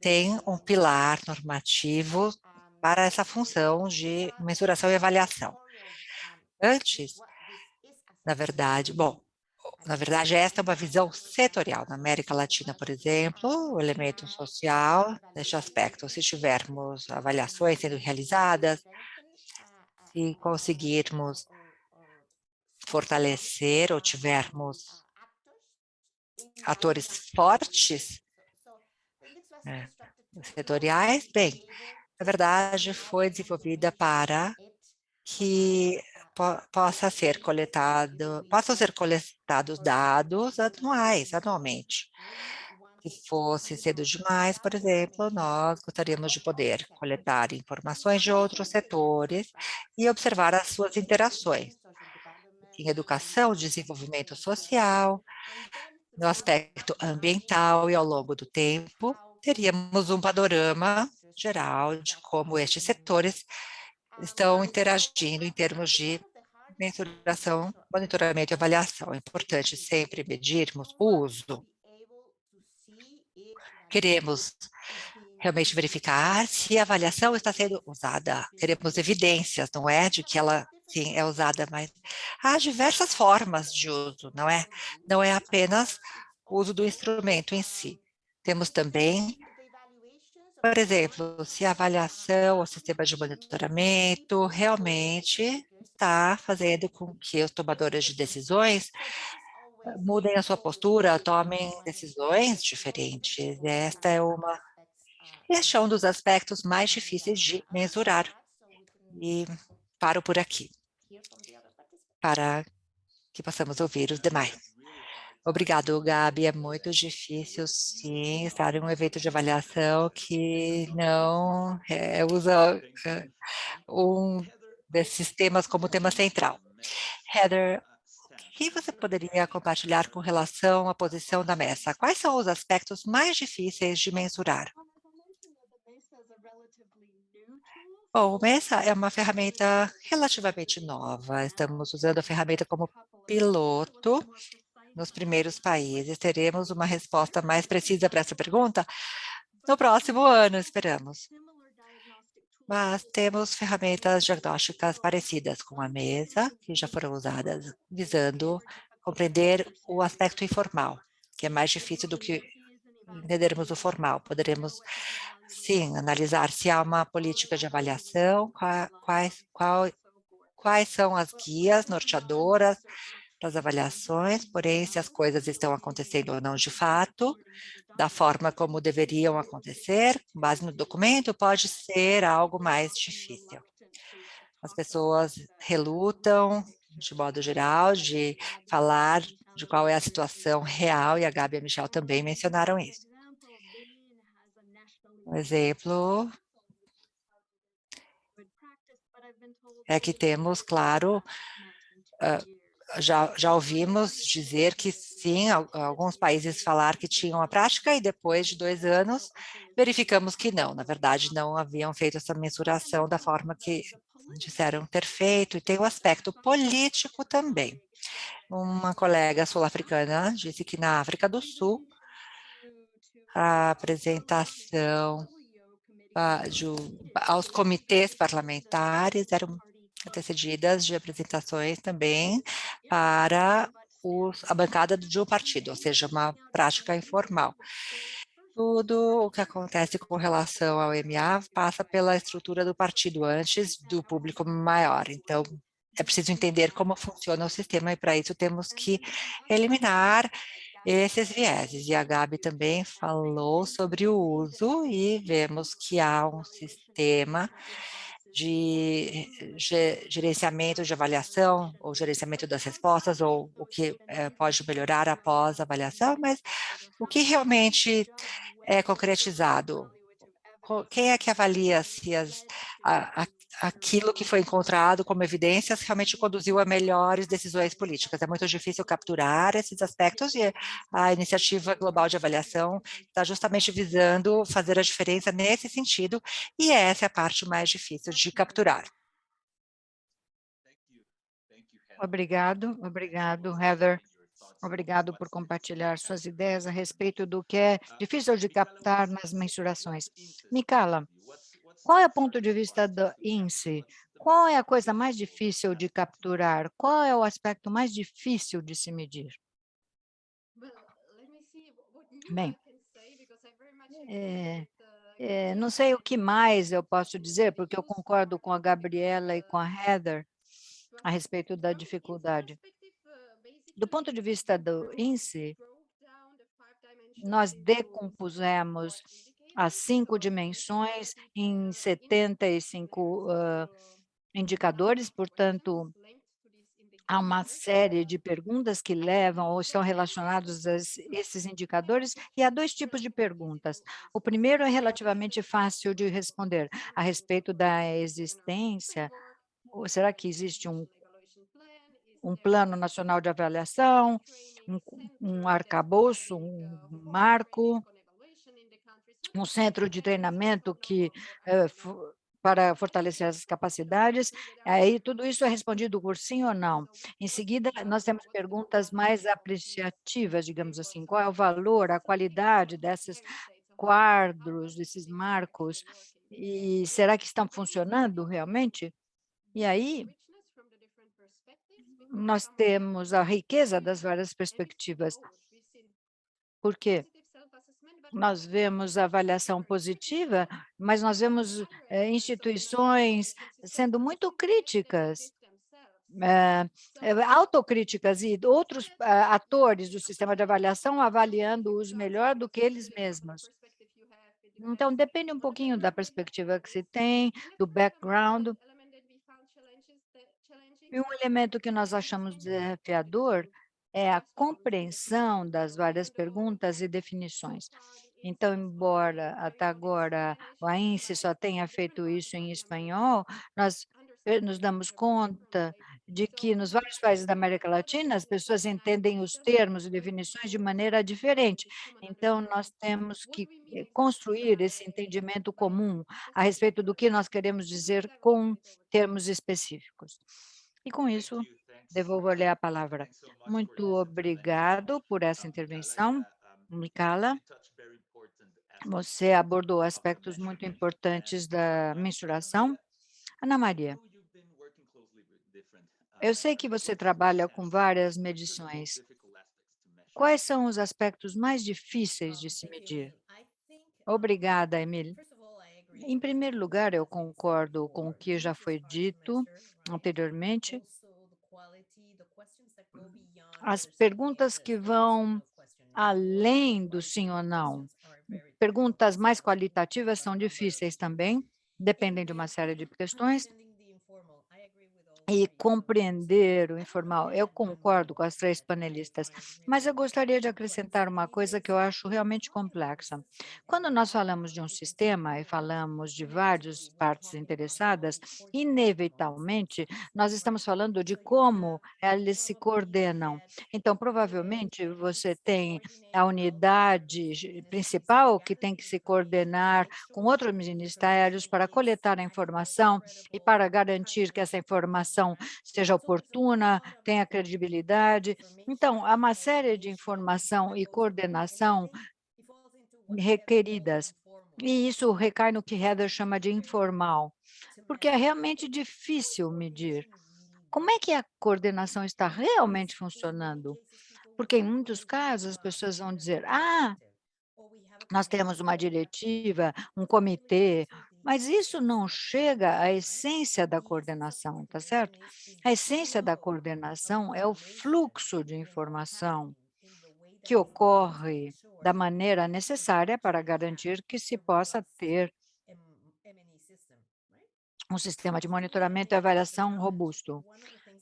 tem um pilar normativo para essa função de mensuração e avaliação. Antes, na verdade, bom, na verdade, esta é uma visão setorial. Na América Latina, por exemplo, o elemento social, neste aspecto, se tivermos avaliações sendo realizadas, se conseguirmos fortalecer ou tivermos atores fortes, é, setoriais, bem, na verdade foi desenvolvida para que po possa ser coletado, possam ser coletados dados anuais, anualmente. Se fosse cedo demais, por exemplo, nós gostaríamos de poder coletar informações de outros setores e observar as suas interações em educação, desenvolvimento social, no aspecto ambiental e ao longo do tempo, teríamos um panorama geral de como estes setores estão interagindo em termos de mensuração, monitoramento e avaliação. É importante sempre medirmos o uso. Queremos realmente verificar se a avaliação está sendo usada. Queremos evidências, não é, de que ela sim é usada, mas há diversas formas de uso, não é? Não é apenas o uso do instrumento em si. Temos também por exemplo, se a avaliação, o sistema de monitoramento realmente está fazendo com que os tomadores de decisões mudem a sua postura, tomem decisões diferentes. Esta é uma, este é um dos aspectos mais difíceis de mensurar. E paro por aqui, para que possamos ouvir os demais. Obrigado, Gabi. É muito difícil, sim, estar em um evento de avaliação que não é, usa é, um desses temas como tema central. Heather, que você poderia compartilhar com relação à posição da mesa? Quais são os aspectos mais difíceis de mensurar? Bom, o MESA é uma ferramenta relativamente nova. Estamos usando a ferramenta como piloto nos primeiros países. Teremos uma resposta mais precisa para essa pergunta no próximo ano, esperamos. Mas temos ferramentas diagnósticas parecidas com a mesa, que já foram usadas, visando compreender o aspecto informal, que é mais difícil do que entendermos o formal. Poderemos, sim, analisar se há uma política de avaliação, quais, quais, quais são as guias norteadoras, das avaliações, porém, se as coisas estão acontecendo ou não de fato, da forma como deveriam acontecer, com base no documento, pode ser algo mais difícil. As pessoas relutam, de modo geral, de falar de qual é a situação real, e a Gabi e a Michelle também mencionaram isso. Um exemplo é que temos, claro, uh, já, já ouvimos dizer que sim, alguns países falar que tinham a prática e depois de dois anos verificamos que não, na verdade não haviam feito essa mensuração da forma que disseram ter feito e tem o aspecto político também. Uma colega sul-africana disse que na África do Sul a apresentação uh, de, aos comitês parlamentares era antecedidas de apresentações também para os, a bancada de um partido, ou seja, uma prática informal. Tudo o que acontece com relação ao MA passa pela estrutura do partido antes do público maior. Então, é preciso entender como funciona o sistema e para isso temos que eliminar esses vieses. E a Gabi também falou sobre o uso e vemos que há um sistema de gerenciamento de avaliação, ou gerenciamento das respostas, ou o que é, pode melhorar após a avaliação, mas o que realmente é concretizado? Quem é que avalia se as, a, aquilo que foi encontrado como evidências realmente conduziu a melhores decisões políticas. É muito difícil capturar esses aspectos e a iniciativa global de avaliação está justamente visando fazer a diferença nesse sentido e essa é a parte mais difícil de capturar. Obrigado, obrigado, Heather. Obrigado por compartilhar suas ideias a respeito do que é difícil de captar nas mensurações. Micala, qual é o ponto de vista do INSE? Qual é a coisa mais difícil de capturar? Qual é o aspecto mais difícil de se medir? Bem, é, Eh, não sei o que mais eu posso dizer, porque eu concordo com a Gabriela e com a Heather a respeito da dificuldade. Do ponto de vista do índice, nós decompusemos as cinco dimensões em 75 uh, indicadores, portanto, há uma série de perguntas que levam ou estão relacionados a esses indicadores, e há dois tipos de perguntas. O primeiro é relativamente fácil de responder, a respeito da existência, ou será que existe um, um plano nacional de avaliação, um, um arcabouço, um marco, um centro de treinamento que eh, para fortalecer as capacidades, aí tudo isso é respondido por sim ou não. Em seguida, nós temos perguntas mais apreciativas, digamos assim, qual é o valor, a qualidade desses quadros, desses marcos, e será que estão funcionando realmente? E aí, nós temos a riqueza das várias perspectivas. Por quê? Nós vemos avaliação positiva, mas nós vemos é, instituições sendo muito críticas, é, autocríticas e outros atores do sistema de avaliação avaliando-os melhor do que eles mesmos. Então, depende um pouquinho da perspectiva que se tem, do background. E um elemento que nós achamos desafiador é a compreensão das várias perguntas e definições. Então, embora até agora o AINSE só tenha feito isso em espanhol, nós eh, nos damos conta de que nos vários países da América Latina as pessoas entendem os termos e definições de maneira diferente. Então, nós temos que eh, construir esse entendimento comum a respeito do que nós queremos dizer com termos específicos. E com isso, Devolvo-lhe a palavra. Muito obrigado por essa intervenção, Mikala. Você abordou aspectos muito importantes da mensuração. Ana Maria, eu sei que você trabalha com várias medições. Quais são os aspectos mais difíceis de se medir? Obrigada, Emília. Em primeiro lugar, eu concordo com o que já foi dito anteriormente as perguntas que vão além do sim ou não. Perguntas mais qualitativas são difíceis também, dependem de uma série de questões, e compreender o informal. Eu concordo com as três panelistas, mas eu gostaria de acrescentar uma coisa que eu acho realmente complexa. Quando nós falamos de um sistema e falamos de várias partes interessadas, inevitavelmente, nós estamos falando de como eles se coordenam. Então, provavelmente, você tem a unidade principal que tem que se coordenar com outros ministérios para coletar a informação e para garantir que essa informação informação seja oportuna, tenha credibilidade. Então, há uma série de informação e coordenação requeridas. E isso recai no que Heather chama de informal, porque é realmente difícil medir. Como é que a coordenação está realmente funcionando? Porque em muitos casos as pessoas vão dizer, ah, nós temos uma diretiva, um comitê, mas isso não chega à essência da coordenação, tá certo? A essência da coordenação é o fluxo de informação que ocorre da maneira necessária para garantir que se possa ter um sistema de monitoramento e avaliação robusto.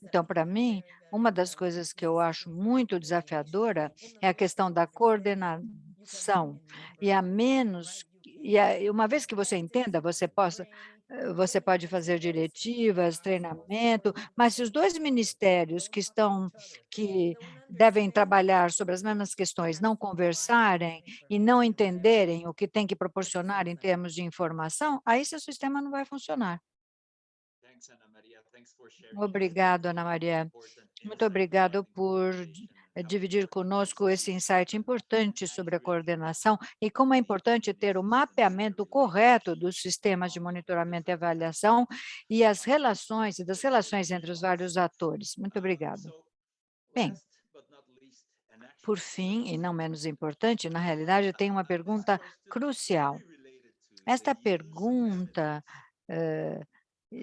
Então, para mim, uma das coisas que eu acho muito desafiadora é a questão da coordenação. E a menos e uma vez que você entenda, você possa eh, você pode fazer diretivas, treinamento, mas se os dois ministérios que estão, que devem trabalhar sobre as mesmas questões não conversarem e não entenderem o que tem que proporcionar em termos de informação, aí seu sistema não vai funcionar. Obrigado, Ana Maria. Muito obrigado por dividir conosco esse insight importante sobre a coordenação e como é importante ter o mapeamento correto dos sistemas de monitoramento e avaliação e as relações e das relações entre os vários atores. Muito obrigado. Bem, por fim, e não menos importante, na realidade, tem uma pergunta crucial Esta pergunta eh,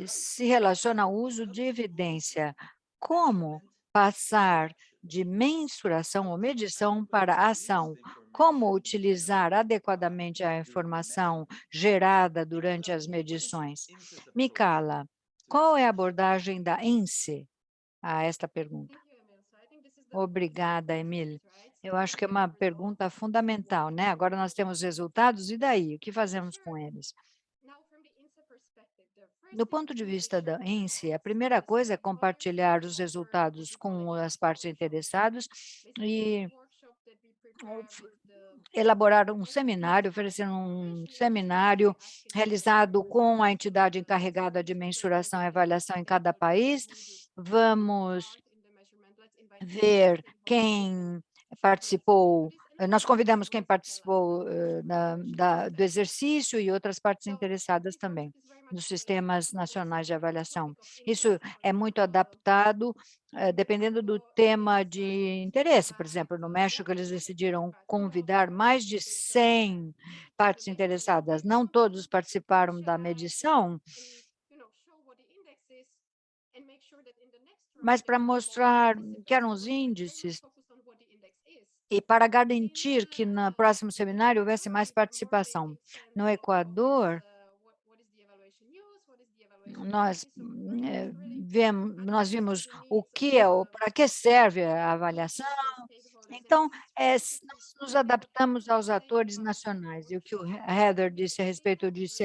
se relaciona ao uso de evidência. Como passar de mensuração ou medição para ação? Como utilizar adequadamente a informação gerada durante as medições? Micala, qual é a abordagem da INSE a esta pergunta? Obrigada, Emília. Eu acho que é uma pergunta fundamental, né? Agora nós temos resultados, e daí? O que fazemos com eles? Do ponto de vista da INSE, a primeira coisa é compartilhar os resultados com as partes interessadas e elaborar um seminário, oferecer um seminário realizado com a entidade encarregada de mensuração e avaliação em cada país. Vamos ver quem participou, nós convidamos quem participou uh, da, da, do exercício e outras partes interessadas também, dos sistemas nacionais de avaliação. Isso é muito adaptado, uh, dependendo do tema de interesse. Por exemplo, no México, eles decidiram convidar mais de 100 partes interessadas. Não todos participaram da medição, mas para mostrar que eram os índices e para garantir que no próximo seminário houvesse mais participação. No Equador, nós, é, vemos, nós vimos o que é, para que serve a avaliação, então, é, nós nos adaptamos aos atores nacionais, e o que o Heather disse a respeito disso,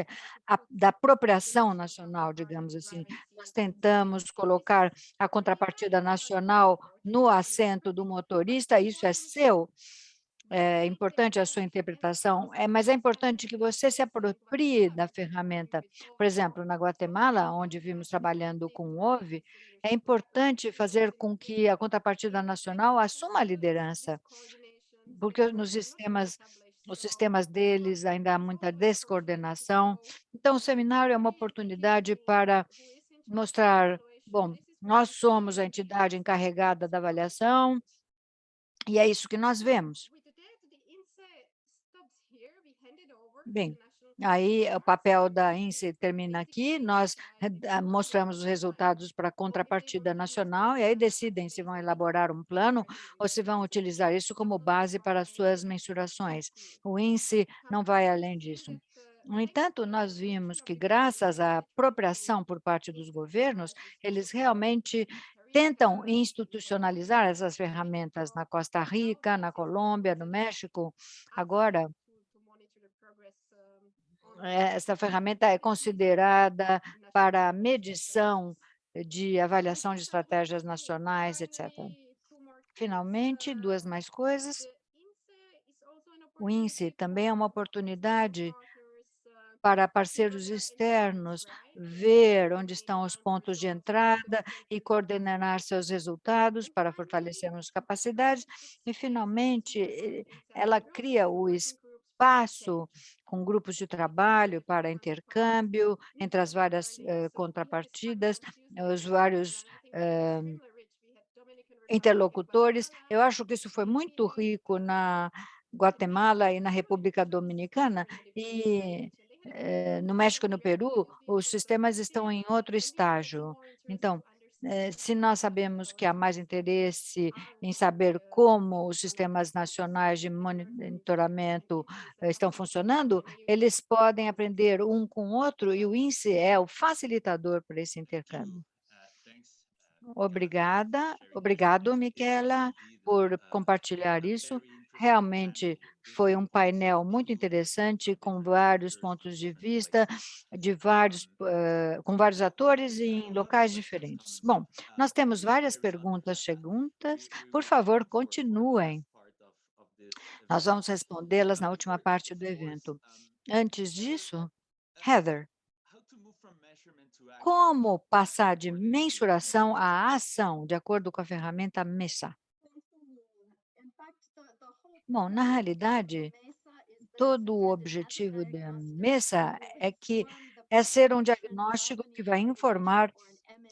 a, da apropriação nacional, digamos assim. Nós tentamos colocar a contrapartida nacional no assento do motorista, isso é seu, é importante a sua interpretação, é, mas é importante que você se aproprie da ferramenta. Por exemplo, na Guatemala, onde vimos trabalhando com o OVE, é importante fazer com que a contrapartida nacional assuma a liderança, porque nos sistemas, os sistemas deles ainda há muita descoordenação. Então, o seminário é uma oportunidade para mostrar, bom, nós somos a entidade encarregada da avaliação, e é isso que nós vemos. Bem, aí o papel da INSE termina aqui, nós eh, mostramos os resultados para a contrapartida nacional e aí decidem se vão elaborar um plano ou se vão utilizar isso como base para suas mensurações. O INSE não vai além disso. No entanto, nós vimos que, graças à apropriação por parte dos governos, eles realmente tentam institucionalizar essas ferramentas na Costa Rica, na Colômbia, no México. Agora, essa ferramenta é considerada para medição de avaliação de estratégias nacionais, etc. Finalmente, duas mais coisas. O INSE também é uma oportunidade para parceiros externos ver onde estão os pontos de entrada e coordenar seus resultados para fortalecermos capacidades. E, finalmente, ela cria o espaço com grupos de trabalho para intercâmbio entre as várias eh, contrapartidas, os vários eh, interlocutores. Eu acho que isso foi muito rico na Guatemala e na República Dominicana, e eh, no México e no Peru, os sistemas estão em outro estágio. Então, se nós sabemos que há mais interesse em saber como os sistemas nacionais de monitoramento eh, estão funcionando, eles podem aprender um com o outro e o INSE é o facilitador para esse intercâmbio. Obrigada, obrigado, Miquela, por compartilhar isso. Realmente foi um painel muito interessante, com vários pontos de vista, de vários, uh, com vários atores em locais diferentes. Bom, nós temos várias perguntas cheguntas. Por favor, continuem. Nós vamos respondê-las na última parte do evento. Antes disso, Heather, como passar de mensuração à ação, de acordo com a ferramenta MESA? Bom, na realidade, todo o objetivo da MESA é que é ser um diagnóstico que vai informar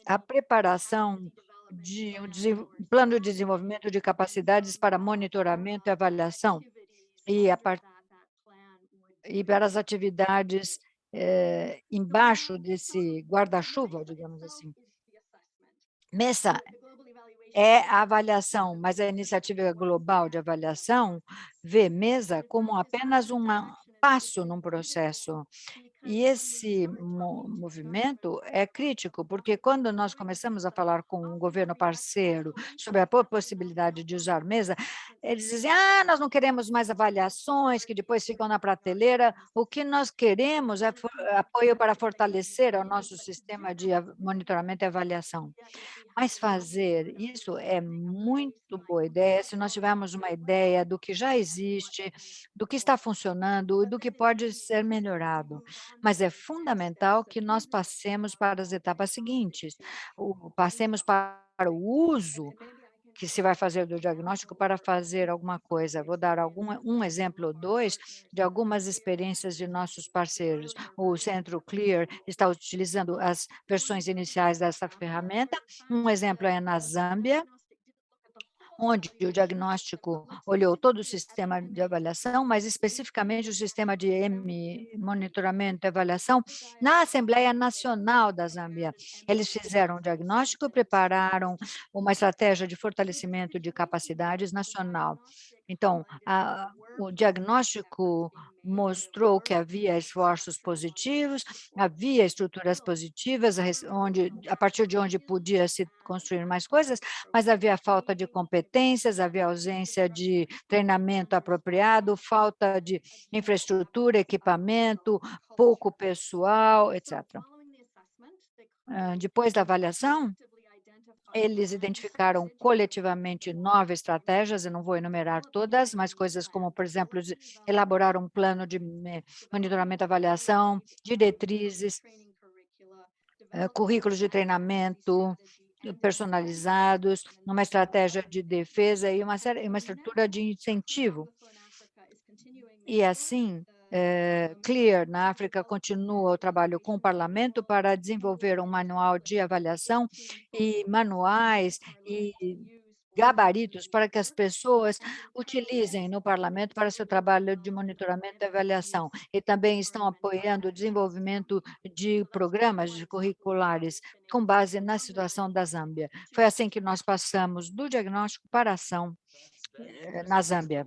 a preparação de um plano de desenvolvimento de capacidades para monitoramento e avaliação. E a e para as atividades eh, embaixo desse guarda-chuva, digamos assim. MESA é a avaliação, mas a iniciativa global de avaliação vê MESA como apenas um passo num processo. E esse movimento é crítico, porque quando nós começamos a falar com um governo parceiro sobre a possibilidade de usar mesa, eles dizem, ah, nós não queremos mais avaliações que depois ficam na prateleira, o que nós queremos é apoio para fortalecer o nosso sistema de monitoramento e avaliação. Mas fazer isso é muito boa ideia se nós tivermos uma ideia do que já existe, do que está funcionando e do que pode ser melhorado mas é fundamental que nós passemos para as etapas seguintes, o, passemos para o uso que se vai fazer do diagnóstico para fazer alguma coisa. Vou dar algum, um exemplo ou dois de algumas experiências de nossos parceiros. O Centro Clear está utilizando as versões iniciais dessa ferramenta. Um exemplo é na Zâmbia, onde o diagnóstico olhou todo o sistema de avaliação, mas especificamente o sistema de M, monitoramento e avaliação, na Assembleia Nacional da Zâmbia. Eles fizeram o diagnóstico e prepararam uma estratégia de fortalecimento de capacidades nacional. Então, a, o diagnóstico mostrou que havia esforços positivos, havia estruturas positivas, onde, a partir de onde podia se construir mais coisas, mas havia falta de competências, havia ausência de treinamento apropriado, falta de infraestrutura, equipamento, pouco pessoal, etc. Depois da avaliação, eles identificaram coletivamente nove estratégias, eu não vou enumerar todas, mas coisas como, por exemplo, elaborar um plano de monitoramento e avaliação, diretrizes, eh, currículos de treinamento personalizados, uma estratégia de defesa e uma, uma estrutura de incentivo. E assim, é, CLEAR, na África, continua o trabalho com o parlamento para desenvolver um manual de avaliação e manuais e gabaritos para que as pessoas utilizem no parlamento para seu trabalho de monitoramento e avaliação. E também estão apoiando o desenvolvimento de programas de curriculares com base na situação da Zâmbia. Foi assim que nós passamos do diagnóstico para ação eh, na Zâmbia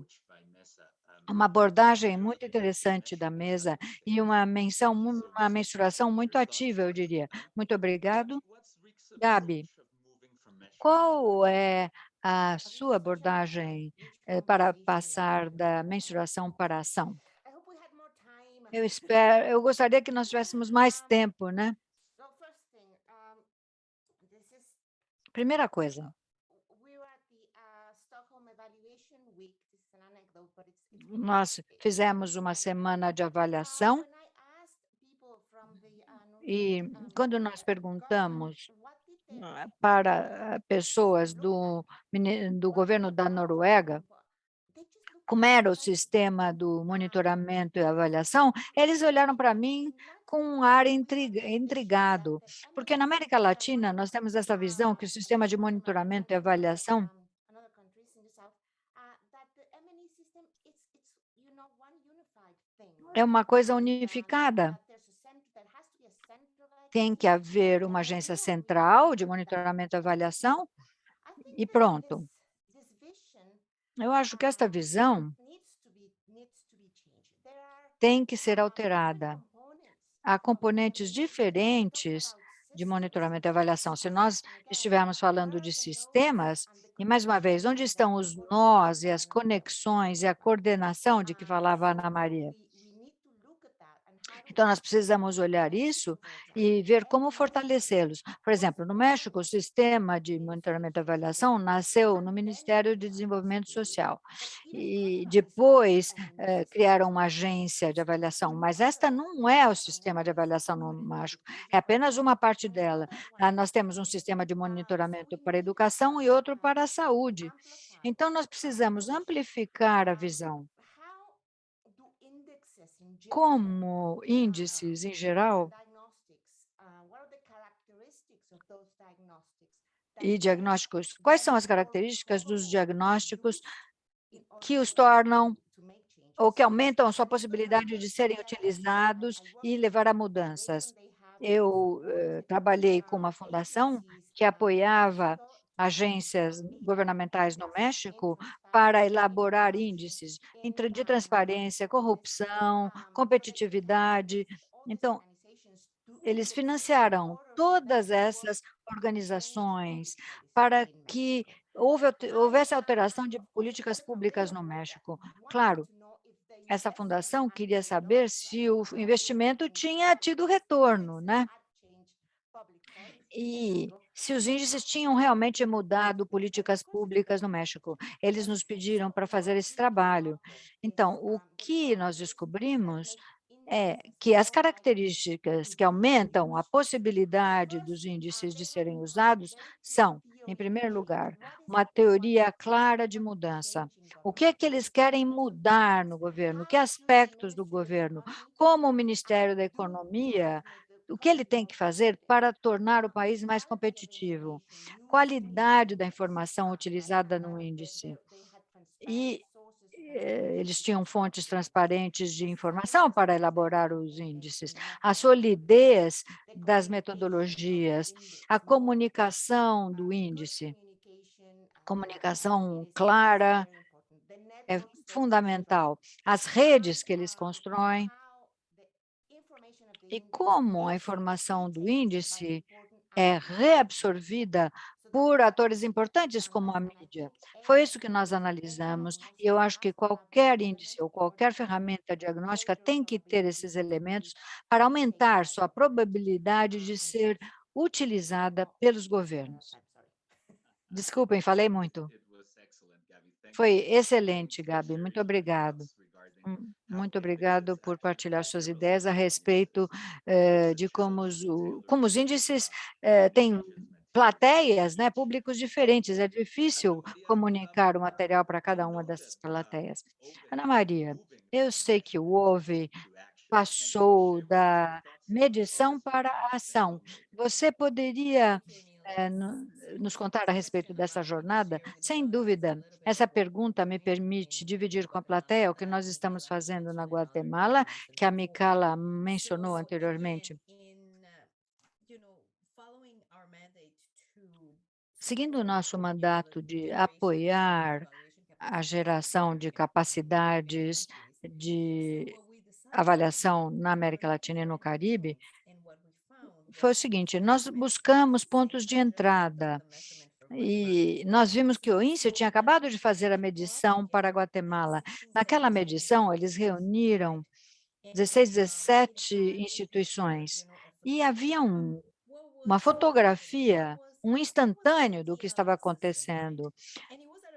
uma abordagem muito interessante da mesa e uma menção, uma mensuração muito ativa, eu diria. Muito obrigado. Gabi, qual é a sua abordagem eh, para passar da mensuração para a ação? Eu espero, eu gostaria que nós tivéssemos mais tempo, né? Primeira coisa, nós fizemos uma semana de avaliação e quando nós perguntamos ah, para ah, pessoas do, do governo da Noruega, como era o sistema do monitoramento e avaliação, eles olharam para mim com um ar intrigado, porque na América Latina nós temos essa visão que o sistema de monitoramento e avaliação é uma coisa unificada. Tem que haver uma agência central de monitoramento e avaliação e pronto. Eu acho que esta visão tem que ser alterada. Há componentes diferentes de monitoramento e avaliação. Se nós estivermos falando de sistemas, e mais uma vez, onde estão os nós e as conexões e a coordenação de que falava a Ana Maria? Então, nós precisamos olhar isso e ver como fortalecê-los. Por exemplo, no México, o sistema de monitoramento e avaliação nasceu no Ministério de Desenvolvimento Social. E depois eh, criaram uma agência de avaliação, mas esta não é o sistema de avaliação no México, é apenas uma parte dela. Ah, nós temos um sistema de monitoramento para a educação e outro para a saúde. Então, nós precisamos amplificar a visão como índices em geral? e diagnósticos, quais são as características dos diagnósticos que os tornam ou que aumentam a sua possibilidade de serem utilizados e levar a mudanças. Eu eh, trabalhei com uma fundação que apoiava agências governamentais no México para elaborar índices de transparência, corrupção, competitividade. Então, eles financiaram todas essas organizações para que houvesse alteração de políticas públicas no México. Claro, essa fundação queria saber se o investimento tinha tido retorno, né? E se os índices tinham realmente mudado políticas públicas no México. Eles nos pediram para fazer esse trabalho. Então, o que nós descobrimos é que as características que aumentam a possibilidade dos índices de serem usados são, em primeiro lugar, uma teoria clara de mudança. O que é que eles querem mudar no governo? Que aspectos do governo? Como o Ministério da Economia o que ele tem que fazer para tornar o país mais competitivo? Qualidade da informação utilizada no índice. E eh, eles tinham fontes transparentes de informação para elaborar os índices, a solidez das metodologias, a comunicação do índice, comunicação clara é fundamental, as redes que eles constroem, e como a informação do índice é reabsorvida por atores importantes como a mídia. Foi isso que nós analisamos, e eu acho que qualquer índice ou qualquer ferramenta diagnóstica tem que ter esses elementos para aumentar sua probabilidade de ser utilizada pelos governos. Desculpem, falei muito. Foi excelente, Gabi, muito obrigado. Hum, muito obrigado por partilhar suas ideias a respeito eh, de como os, como os índices eh, têm plateias, né, públicos diferentes. É difícil comunicar o material para cada uma dessas plateias. Ana Maria, eu sei que o OVE passou da medição para a ação. Você poderia é, nos contar a respeito dessa jornada? Sem dúvida, essa pergunta me permite dividir com a plateia o que nós estamos fazendo na Guatemala, que a Micala mencionou anteriormente. Seguindo o nosso mandato de apoiar a geração de capacidades de avaliação na América Latina e no Caribe, foi o seguinte, nós buscamos pontos de entrada. E nós vimos que o INSE tinha acabado de fazer a medição para Guatemala. Naquela medição, eles reuniram 16, 17 instituições. E havia um, uma fotografia, um instantâneo do que estava acontecendo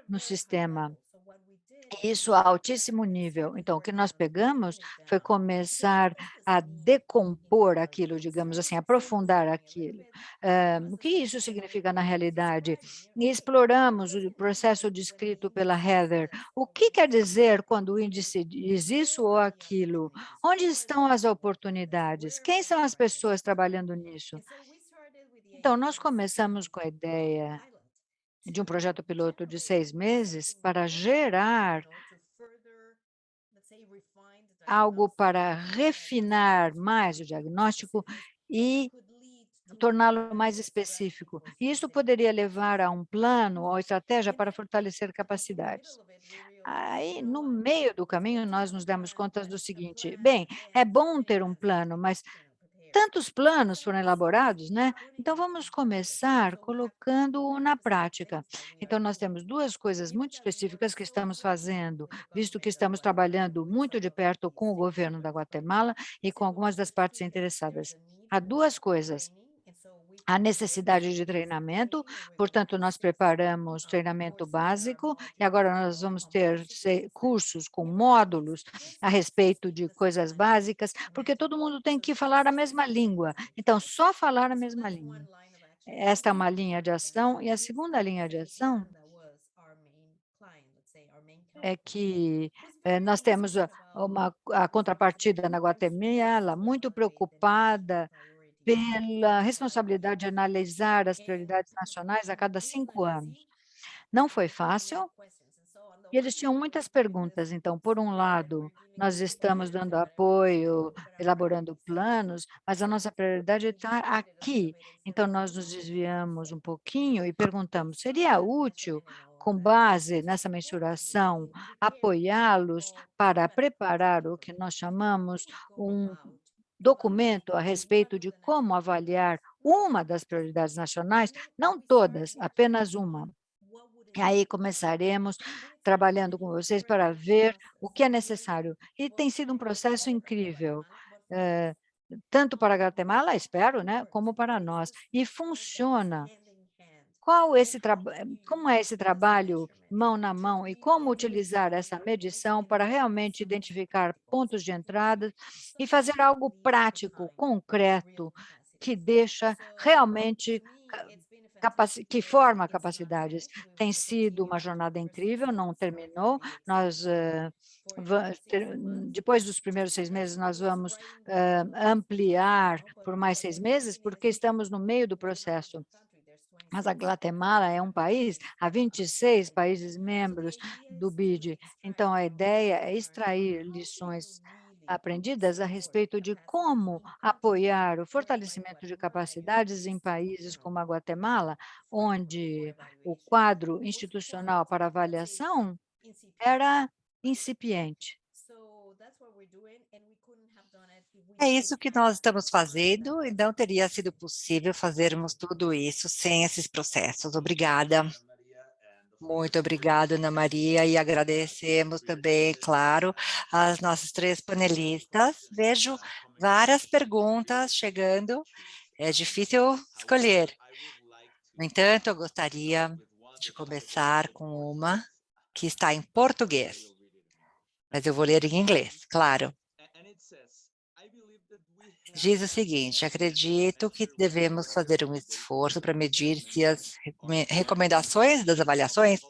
no sistema isso a altíssimo nível. Então, o que nós pegamos foi começar a decompor aquilo, digamos assim, aprofundar aquilo. O que isso significa na realidade? E exploramos o processo descrito pela Heather. O que quer dizer quando o índice diz isso ou aquilo? Onde estão as oportunidades? Quem são as pessoas trabalhando nisso? Então, nós começamos com a ideia de um projeto piloto de seis meses para gerar algo para refinar mais o diagnóstico e torná-lo mais específico. E isso poderia levar a um plano ou estratégia para fortalecer capacidades. Aí, no meio do caminho, nós nos demos conta do seguinte, bem, é bom ter um plano, mas tantos planos foram elaborados, né? Então, vamos começar colocando na prática. Então, nós temos duas coisas muito específicas que estamos fazendo, visto que estamos trabalhando muito de perto com o governo da Guatemala e com algumas das partes interessadas. Há duas coisas a necessidade de treinamento, portanto, nós preparamos treinamento básico e agora nós vamos ter cursos com módulos a respeito de coisas básicas, porque todo mundo tem que falar a mesma língua, então, só falar a mesma língua. Esta é uma linha de ação, e a segunda linha de ação é que é, nós temos uma a contrapartida na Guatemala muito preocupada pela responsabilidade de analisar as prioridades nacionais a cada cinco anos. Não foi fácil, E eles tinham muitas perguntas, então, por um lado, nós estamos dando apoio, elaborando planos, mas a nossa prioridade está aqui. Então, nós nos desviamos um pouquinho e perguntamos, seria útil, com base nessa mensuração, apoiá-los para preparar o que nós chamamos um documento a respeito de como avaliar uma das prioridades nacionais, não todas, apenas uma. E aí começaremos trabalhando com vocês para ver o que é necessário. E tem sido um processo incrível, eh, tanto para a Guatemala, espero, né, como para nós. E funciona. Qual esse como é esse trabalho mão na mão e como utilizar essa medição para realmente identificar pontos de entrada e fazer algo prático, concreto, que deixa realmente que forma capacidades. Tem sido uma jornada incrível, não terminou. Nós, uh, depois dos primeiros seis meses, nós vamos uh, ampliar por mais seis meses, porque estamos no meio do processo. Mas a Guatemala é um país, há 26 países membros do BID. Então, a ideia é extrair lições aprendidas a respeito de como apoiar o fortalecimento de capacidades em países como a Guatemala, onde o quadro institucional para avaliação era incipiente. É isso que nós estamos fazendo e não teria sido possível fazermos tudo isso sem esses processos. Obrigada. Muito obrigada, Ana Maria, e agradecemos também, claro, as nossas três panelistas. Vejo várias perguntas chegando, é difícil escolher. No entanto, eu gostaria de começar com uma que está em português, mas eu vou ler em inglês, claro diz o seguinte, acredito que devemos fazer um esforço para medir se as recomendações das avaliações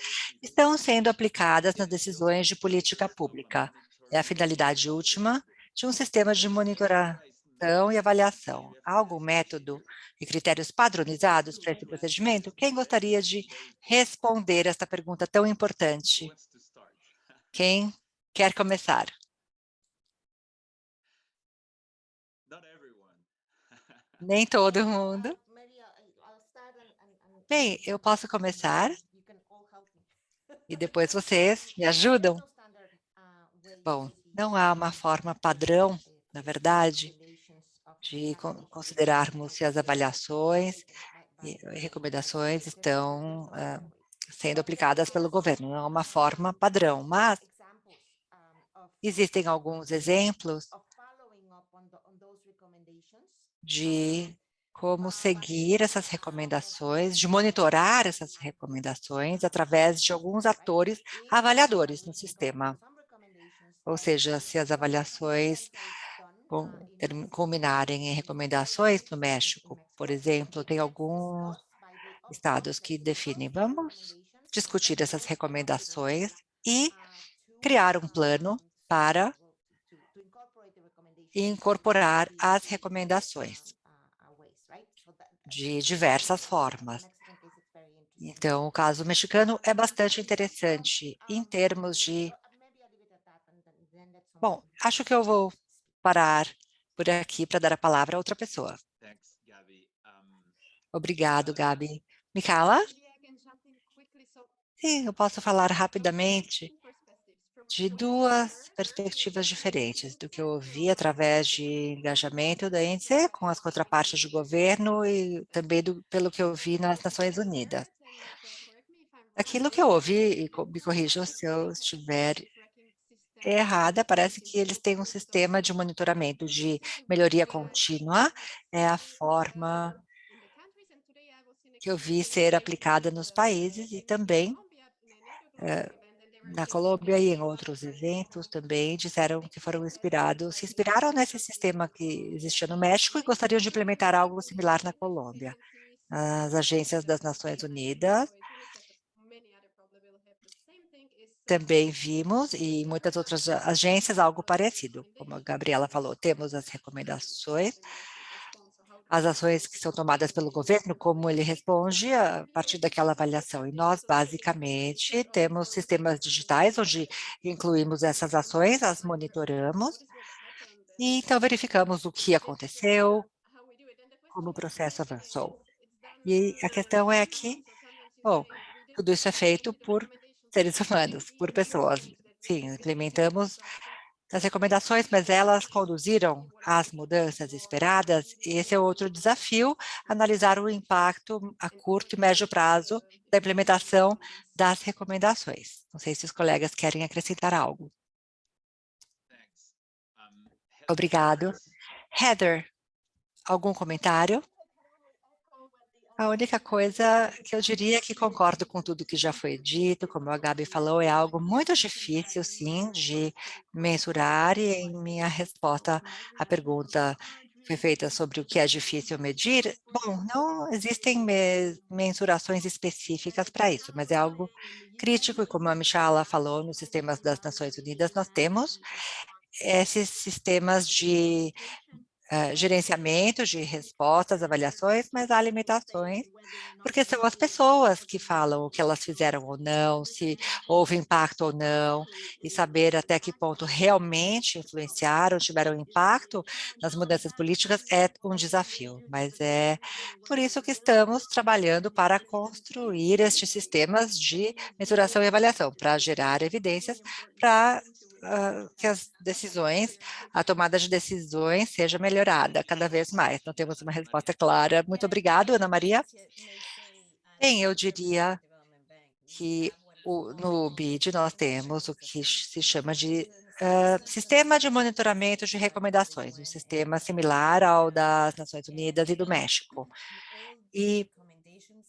estão sendo aplicadas nas decisões de política pública. É a finalidade última de um sistema de monitoração e avaliação. Há algum método e critérios padronizados para esse procedimento? Quem gostaria de responder esta pergunta tão importante? Quem quer começar? Nem todo mundo. Bem, eu posso começar e depois vocês me ajudam. Bom, não há uma forma padrão, na verdade, de considerarmos se as avaliações e recomendações estão uh, sendo aplicadas pelo governo. Não é uma forma padrão, mas existem alguns exemplos de como seguir essas recomendações, de monitorar essas recomendações através de alguns atores avaliadores no sistema. Ou seja, se as avaliações culminarem em recomendações no México, por exemplo, tem alguns estados que definem, vamos discutir essas recomendações e criar um plano para incorporar as recomendações de diversas formas. Então, o caso mexicano é bastante interessante em termos de... Bom, acho que eu vou parar por aqui para dar a palavra a outra pessoa. Obrigado, Gabi. Micaela? Sim, eu posso falar rapidamente de duas perspectivas diferentes do que eu ouvi através de engajamento da índice com as contrapartes de governo e também do, pelo que eu vi nas Nações Unidas. Aquilo que eu ouvi, e me corrijam se eu estiver errada, parece que eles têm um sistema de monitoramento de melhoria contínua, é a forma que eu vi ser aplicada nos países e também é, na Colômbia e em outros eventos também disseram que foram inspirados, se inspiraram nesse sistema que existia no México e gostariam de implementar algo similar na Colômbia. As agências das Nações Unidas também vimos, e muitas outras agências, algo parecido. Como a Gabriela falou, temos as recomendações, as ações que são tomadas pelo governo, como ele responde a partir daquela avaliação. E nós, basicamente, temos sistemas digitais onde incluímos essas ações, as monitoramos, e então verificamos o que aconteceu, como o processo avançou. E a questão é que, bom, tudo isso é feito por seres humanos, por pessoas. Sim, implementamos as recomendações, mas elas conduziram às mudanças esperadas. Esse é outro desafio, analisar o impacto a curto e médio prazo da implementação das recomendações. Não sei se os colegas querem acrescentar algo. Obrigado. Heather, algum comentário? A única coisa que eu diria que concordo com tudo que já foi dito, como a Gabi falou, é algo muito difícil, sim, de mensurar, e em minha resposta à pergunta foi feita sobre o que é difícil medir, bom, não existem mensurações específicas para isso, mas é algo crítico, e como a Michala falou, nos sistemas das Nações Unidas, nós temos esses sistemas de uh, gerenciamento de respostas, avaliações, mas há limitações, porque são as pessoas que falam o que elas fizeram ou não, se houve impacto ou não, e saber até que ponto realmente influenciaram, tiveram impacto nas mudanças políticas é um desafio, mas é por isso que estamos trabalhando para construir estes sistemas de mensuração e avaliação, para gerar evidências, para uh, que as decisões, a tomada de decisões seja melhorada cada vez mais. Então, temos uma resposta clara. Muito obrigado, Ana Maria. Bem, eu diria que o, no BID nós temos o que se chama de uh, Sistema de Monitoramento de Recomendações, um sistema similar ao das Nações Unidas e do México. E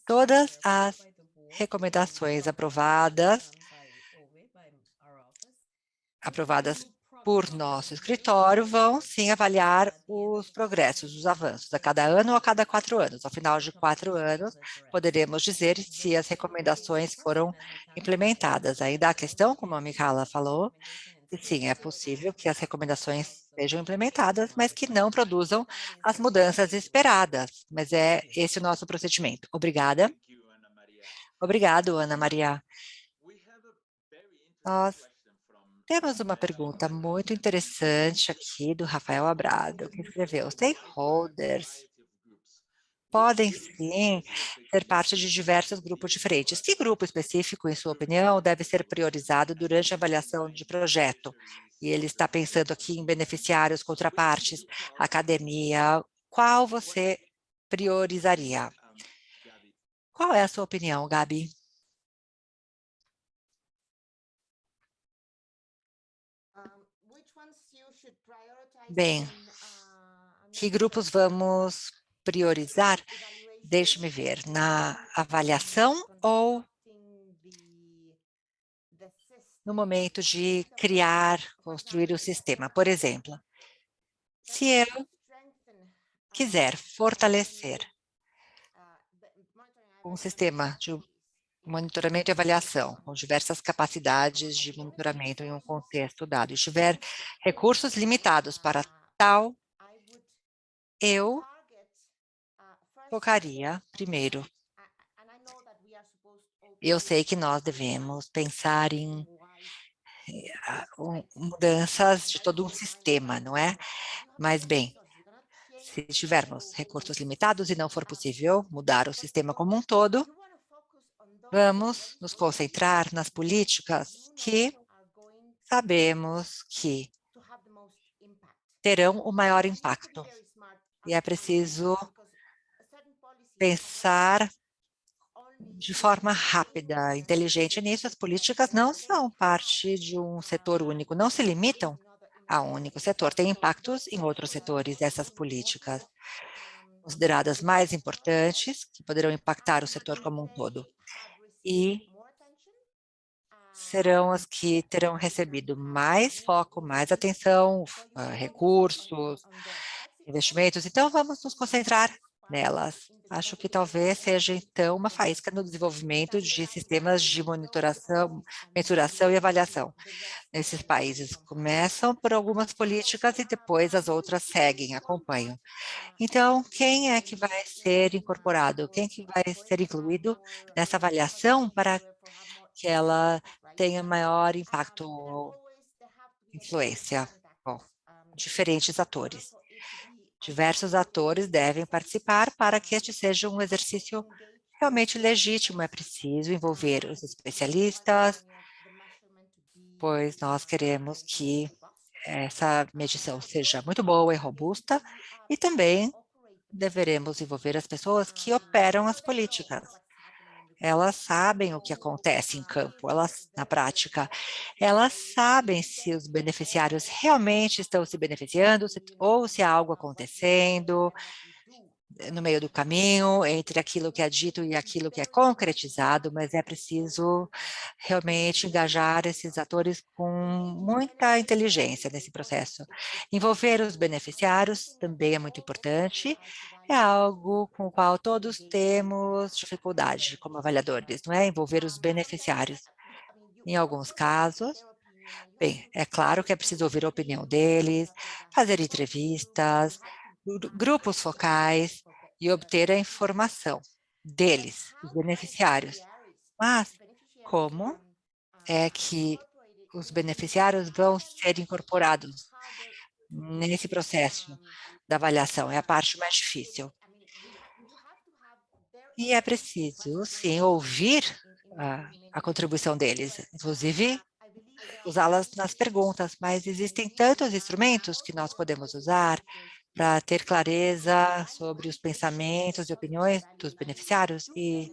todas as recomendações aprovadas aprovadas por nosso escritório vão sim avaliar os progressos, os avanços, a cada ano ou a cada quatro anos. Ao final de quatro anos, poderemos dizer se as recomendações foram implementadas. Ainda a questão, como a Micaela falou, sim, é possível que as recomendações sejam implementadas, mas que não produzam as mudanças esperadas. Mas é esse o nosso procedimento. Obrigada. Obrigado, Ana Maria. Nós temos uma pergunta muito interessante aqui do Rafael Abrado, que escreveu, stakeholders podem sim ser parte de diversos grupos diferentes. Que grupo específico, em sua opinião, deve ser priorizado durante a avaliação de projeto? E ele está pensando aqui em beneficiários, contrapartes, academia. Qual você priorizaria? Qual é a sua opinião, Gabi? Bem, que grupos vamos priorizar? Deixe-me ver, na avaliação ou no momento de criar, construir o sistema? Por exemplo, se eu quiser fortalecer um sistema de monitoramento e avaliação, com diversas capacidades de monitoramento em um contexto dado, e tiver recursos limitados para tal, eu focaria primeiro. Eu sei que nós devemos pensar em eh, mudanças de todo um sistema, não é? Mas, bem, se tivermos recursos limitados e não for possível mudar o sistema como um todo, Vamos nos concentrar nas políticas que sabemos que terão o maior impacto. E é preciso pensar de forma rápida, inteligente nisso. As políticas não são parte de um setor único, não se limitam a um único setor. Tem impactos em outros setores, essas políticas consideradas mais importantes, que poderão impactar o setor como um todo e serão as que terão recebido mais foco, mais atenção, uh, recursos, investimentos. Então, vamos nos concentrar nelas. Acho que talvez seja, então, uma faísca no desenvolvimento de sistemas de monitoração, mensuração e avaliação. Nesses países começam por algumas políticas e depois as outras seguem, acompanham. Então, quem é que vai ser incorporado? Quem que vai ser incluído nessa avaliação para que ela tenha maior impacto ou influência? Bom, diferentes atores. Diversos atores devem participar para que este seja um exercício realmente legítimo. É preciso envolver os especialistas, pois nós queremos que essa medição seja muito boa e robusta, e também deveremos envolver as pessoas que operam as políticas elas sabem o que acontece em campo, elas, na prática, elas sabem se os beneficiários realmente estão se beneficiando se, ou se há algo acontecendo eh, no meio do caminho, entre aquilo que é dito e aquilo que é concretizado, mas é preciso realmente engajar esses atores com muita inteligência nesse processo. Envolver os beneficiários também é muito importante, é algo com o qual todos temos dificuldade como avaliadores, não é? Envolver os beneficiários. Em alguns casos, bem, é claro que é preciso ouvir a opinião deles, fazer entrevistas, grupos focais e obter a informação deles, os beneficiários. Mas como é que os beneficiários vão ser incorporados nesse processo? Da avaliação, é a parte mais difícil. E é preciso, sim, ouvir a, a contribuição deles, inclusive usá-las nas perguntas, mas existem tantos instrumentos que nós podemos usar para ter clareza sobre os pensamentos e opiniões dos beneficiários e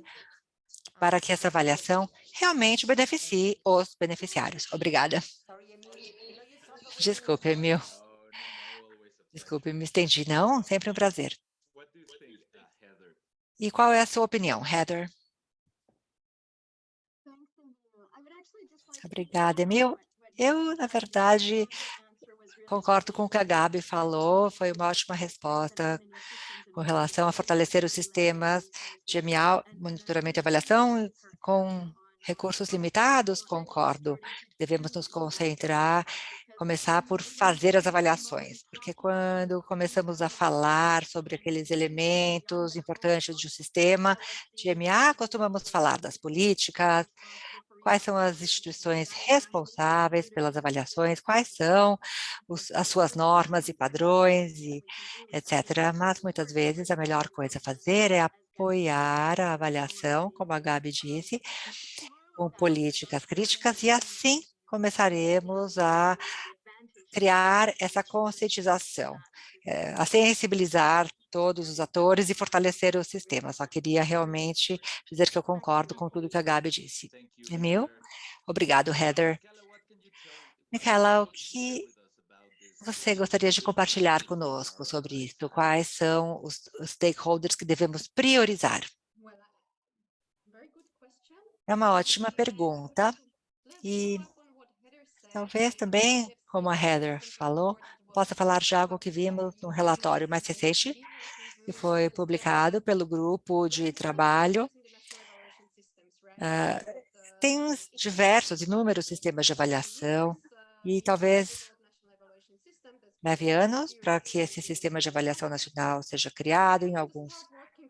para que essa avaliação realmente beneficie os beneficiários. Obrigada. Desculpe, Emil. Desculpe, me estendi. Não, sempre um prazer. E qual é a sua opinião, Heather? Obrigada, Emil. Eu, na verdade, concordo com o que a Gabi falou, foi uma ótima resposta com relação a fortalecer os sistemas de MA, monitoramento e avaliação, com recursos limitados, concordo. Devemos nos concentrar começar por fazer as avaliações, porque quando começamos a falar sobre aqueles elementos importantes de um sistema de MA, costumamos falar das políticas, quais são as instituições responsáveis pelas avaliações, quais são os, as suas normas e padrões, e etc. Mas, muitas vezes, a melhor coisa a fazer é apoiar a avaliação, como a Gabi disse, com políticas críticas, e assim começaremos a criar essa conscientização, é, a sensibilizar todos os atores e fortalecer o sistema. Só queria realmente dizer que eu concordo com tudo que a Gabi disse. Emil? Obrigado, Heather. Micaela, o que você gostaria de compartilhar conosco sobre isso? Quais são os stakeholders que devemos priorizar? É uma ótima pergunta. E Talvez também, como a Heather falou, possa falar de algo que vimos no relatório mais recente, que foi publicado pelo grupo de trabalho. Uh, tem diversos, inúmeros sistemas de avaliação e talvez leve anos para que esse sistema de avaliação nacional seja criado em alguns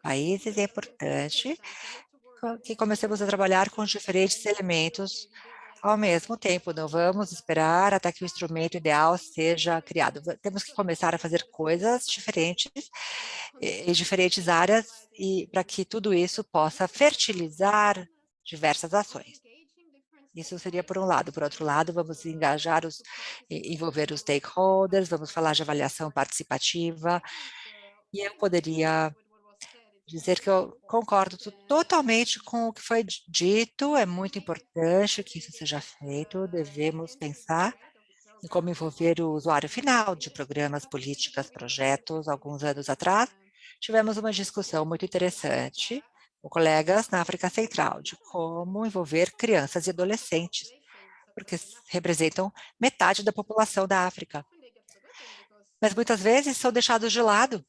países. É importante que comecemos a trabalhar com diferentes elementos ao mesmo tempo, não vamos esperar até que o instrumento ideal seja criado. Temos que começar a fazer coisas diferentes em diferentes áreas e para que tudo isso possa fertilizar diversas ações. Isso seria por um lado. Por outro lado, vamos engajar os, envolver os stakeholders, vamos falar de avaliação participativa, e eu poderia dizer que eu concordo totalmente com o que foi dito, é muito importante que isso seja feito, devemos pensar em como envolver o usuário final de programas, políticas, projetos. Alguns anos atrás, tivemos uma discussão muito interessante com colegas na África Central, de como envolver crianças e adolescentes, porque representam metade da população da África. Mas muitas vezes são deixados de lado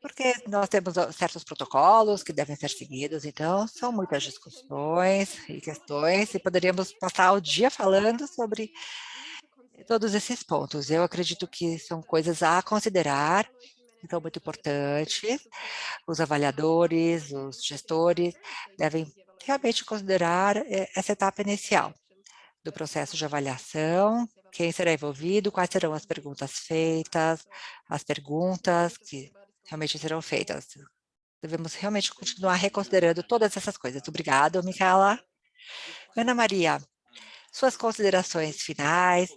porque nós temos certos protocolos que devem ser seguidos, então são muitas discussões e questões, e poderíamos passar o dia falando sobre todos esses pontos. Eu acredito que são coisas a considerar, então muito importantes. Os avaliadores, os gestores devem realmente considerar eh, essa etapa inicial do processo de avaliação, quem será envolvido, quais serão as perguntas feitas, as perguntas que realmente serão feitas. Devemos realmente continuar reconsiderando todas essas coisas. Obrigada, Micaela. Ana Maria, suas considerações finais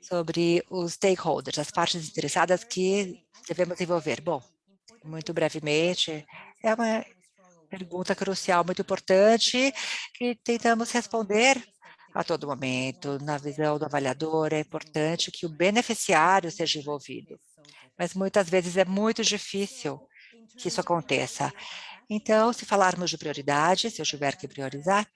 sobre os stakeholders, as partes interessadas que devemos envolver. Bom, muito brevemente, é uma pergunta crucial, muito importante, que tentamos responder a todo momento. Na visão do avaliador, é importante que o beneficiário seja envolvido, mas muitas vezes é muito difícil que isso aconteça. Então, se falarmos de prioridade, se eu tiver que priorizar,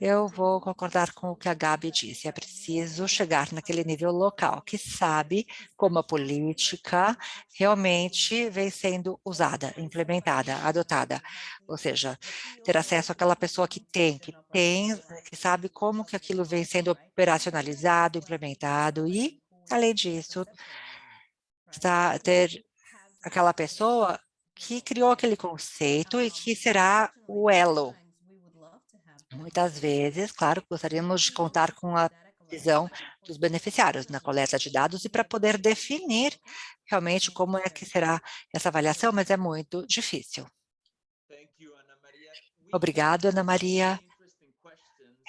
eu vou concordar com o que a Gabi disse. É preciso chegar naquele nível local, que sabe como a política realmente vem sendo usada, implementada, adotada. Ou seja, ter acesso àquela pessoa que tem, que tem, que sabe como que aquilo vem sendo operacionalizado, implementado e, além disso, está, ter aquela pessoa que criou aquele conceito e que será o elo. Muitas vezes, claro, gostaríamos de contar com a visão dos beneficiários na coleta de dados e para poder definir realmente como é que será essa avaliação, mas é muito difícil. Obrigado, Ana Maria.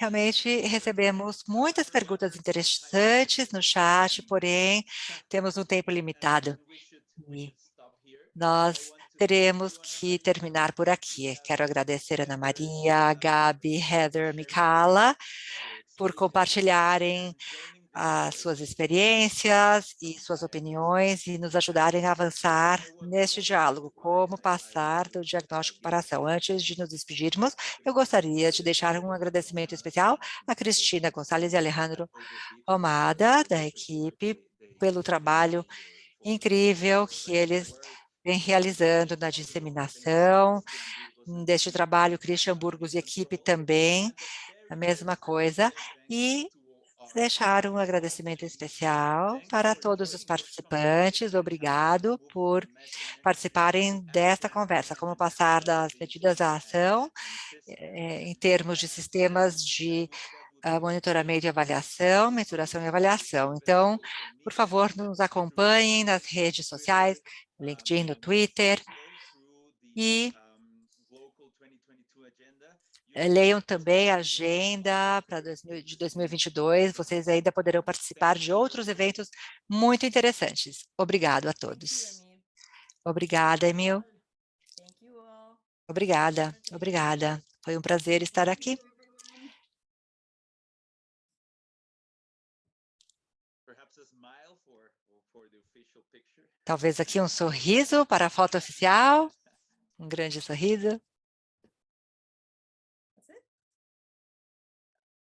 Realmente recebemos muitas perguntas interessantes no chat, porém temos um tempo limitado. E nós teremos que terminar por aqui. Quero agradecer Ana Maria, Gabi, Heather, Mikala, por compartilharem as suas experiências e suas opiniões e nos ajudarem a avançar neste diálogo, como passar do diagnóstico para a ação. Antes de nos despedirmos, eu gostaria de deixar um agradecimento especial a Cristina Gonçalves e Alejandro Omada, da equipe, pelo trabalho incrível que eles vem realizando na disseminação deste trabalho, Christian Burgos e equipe também, a mesma coisa, e deixar um agradecimento especial para todos os participantes, obrigado por participarem desta conversa, como passar das medidas à ação, eh, em termos de sistemas de uh, monitoramento e avaliação, mensuração e avaliação. Então, por favor, nos acompanhem nas redes sociais, no LinkedIn, no Twitter, e leiam também a agenda para de 2022, vocês ainda poderão participar de outros eventos muito interessantes. Obrigado a todos. Obrigada, Emil. Obrigada, obrigada. Foi um prazer estar aqui. Talvez aqui um sorriso para a foto oficial. [laughs] Um grande sorriso.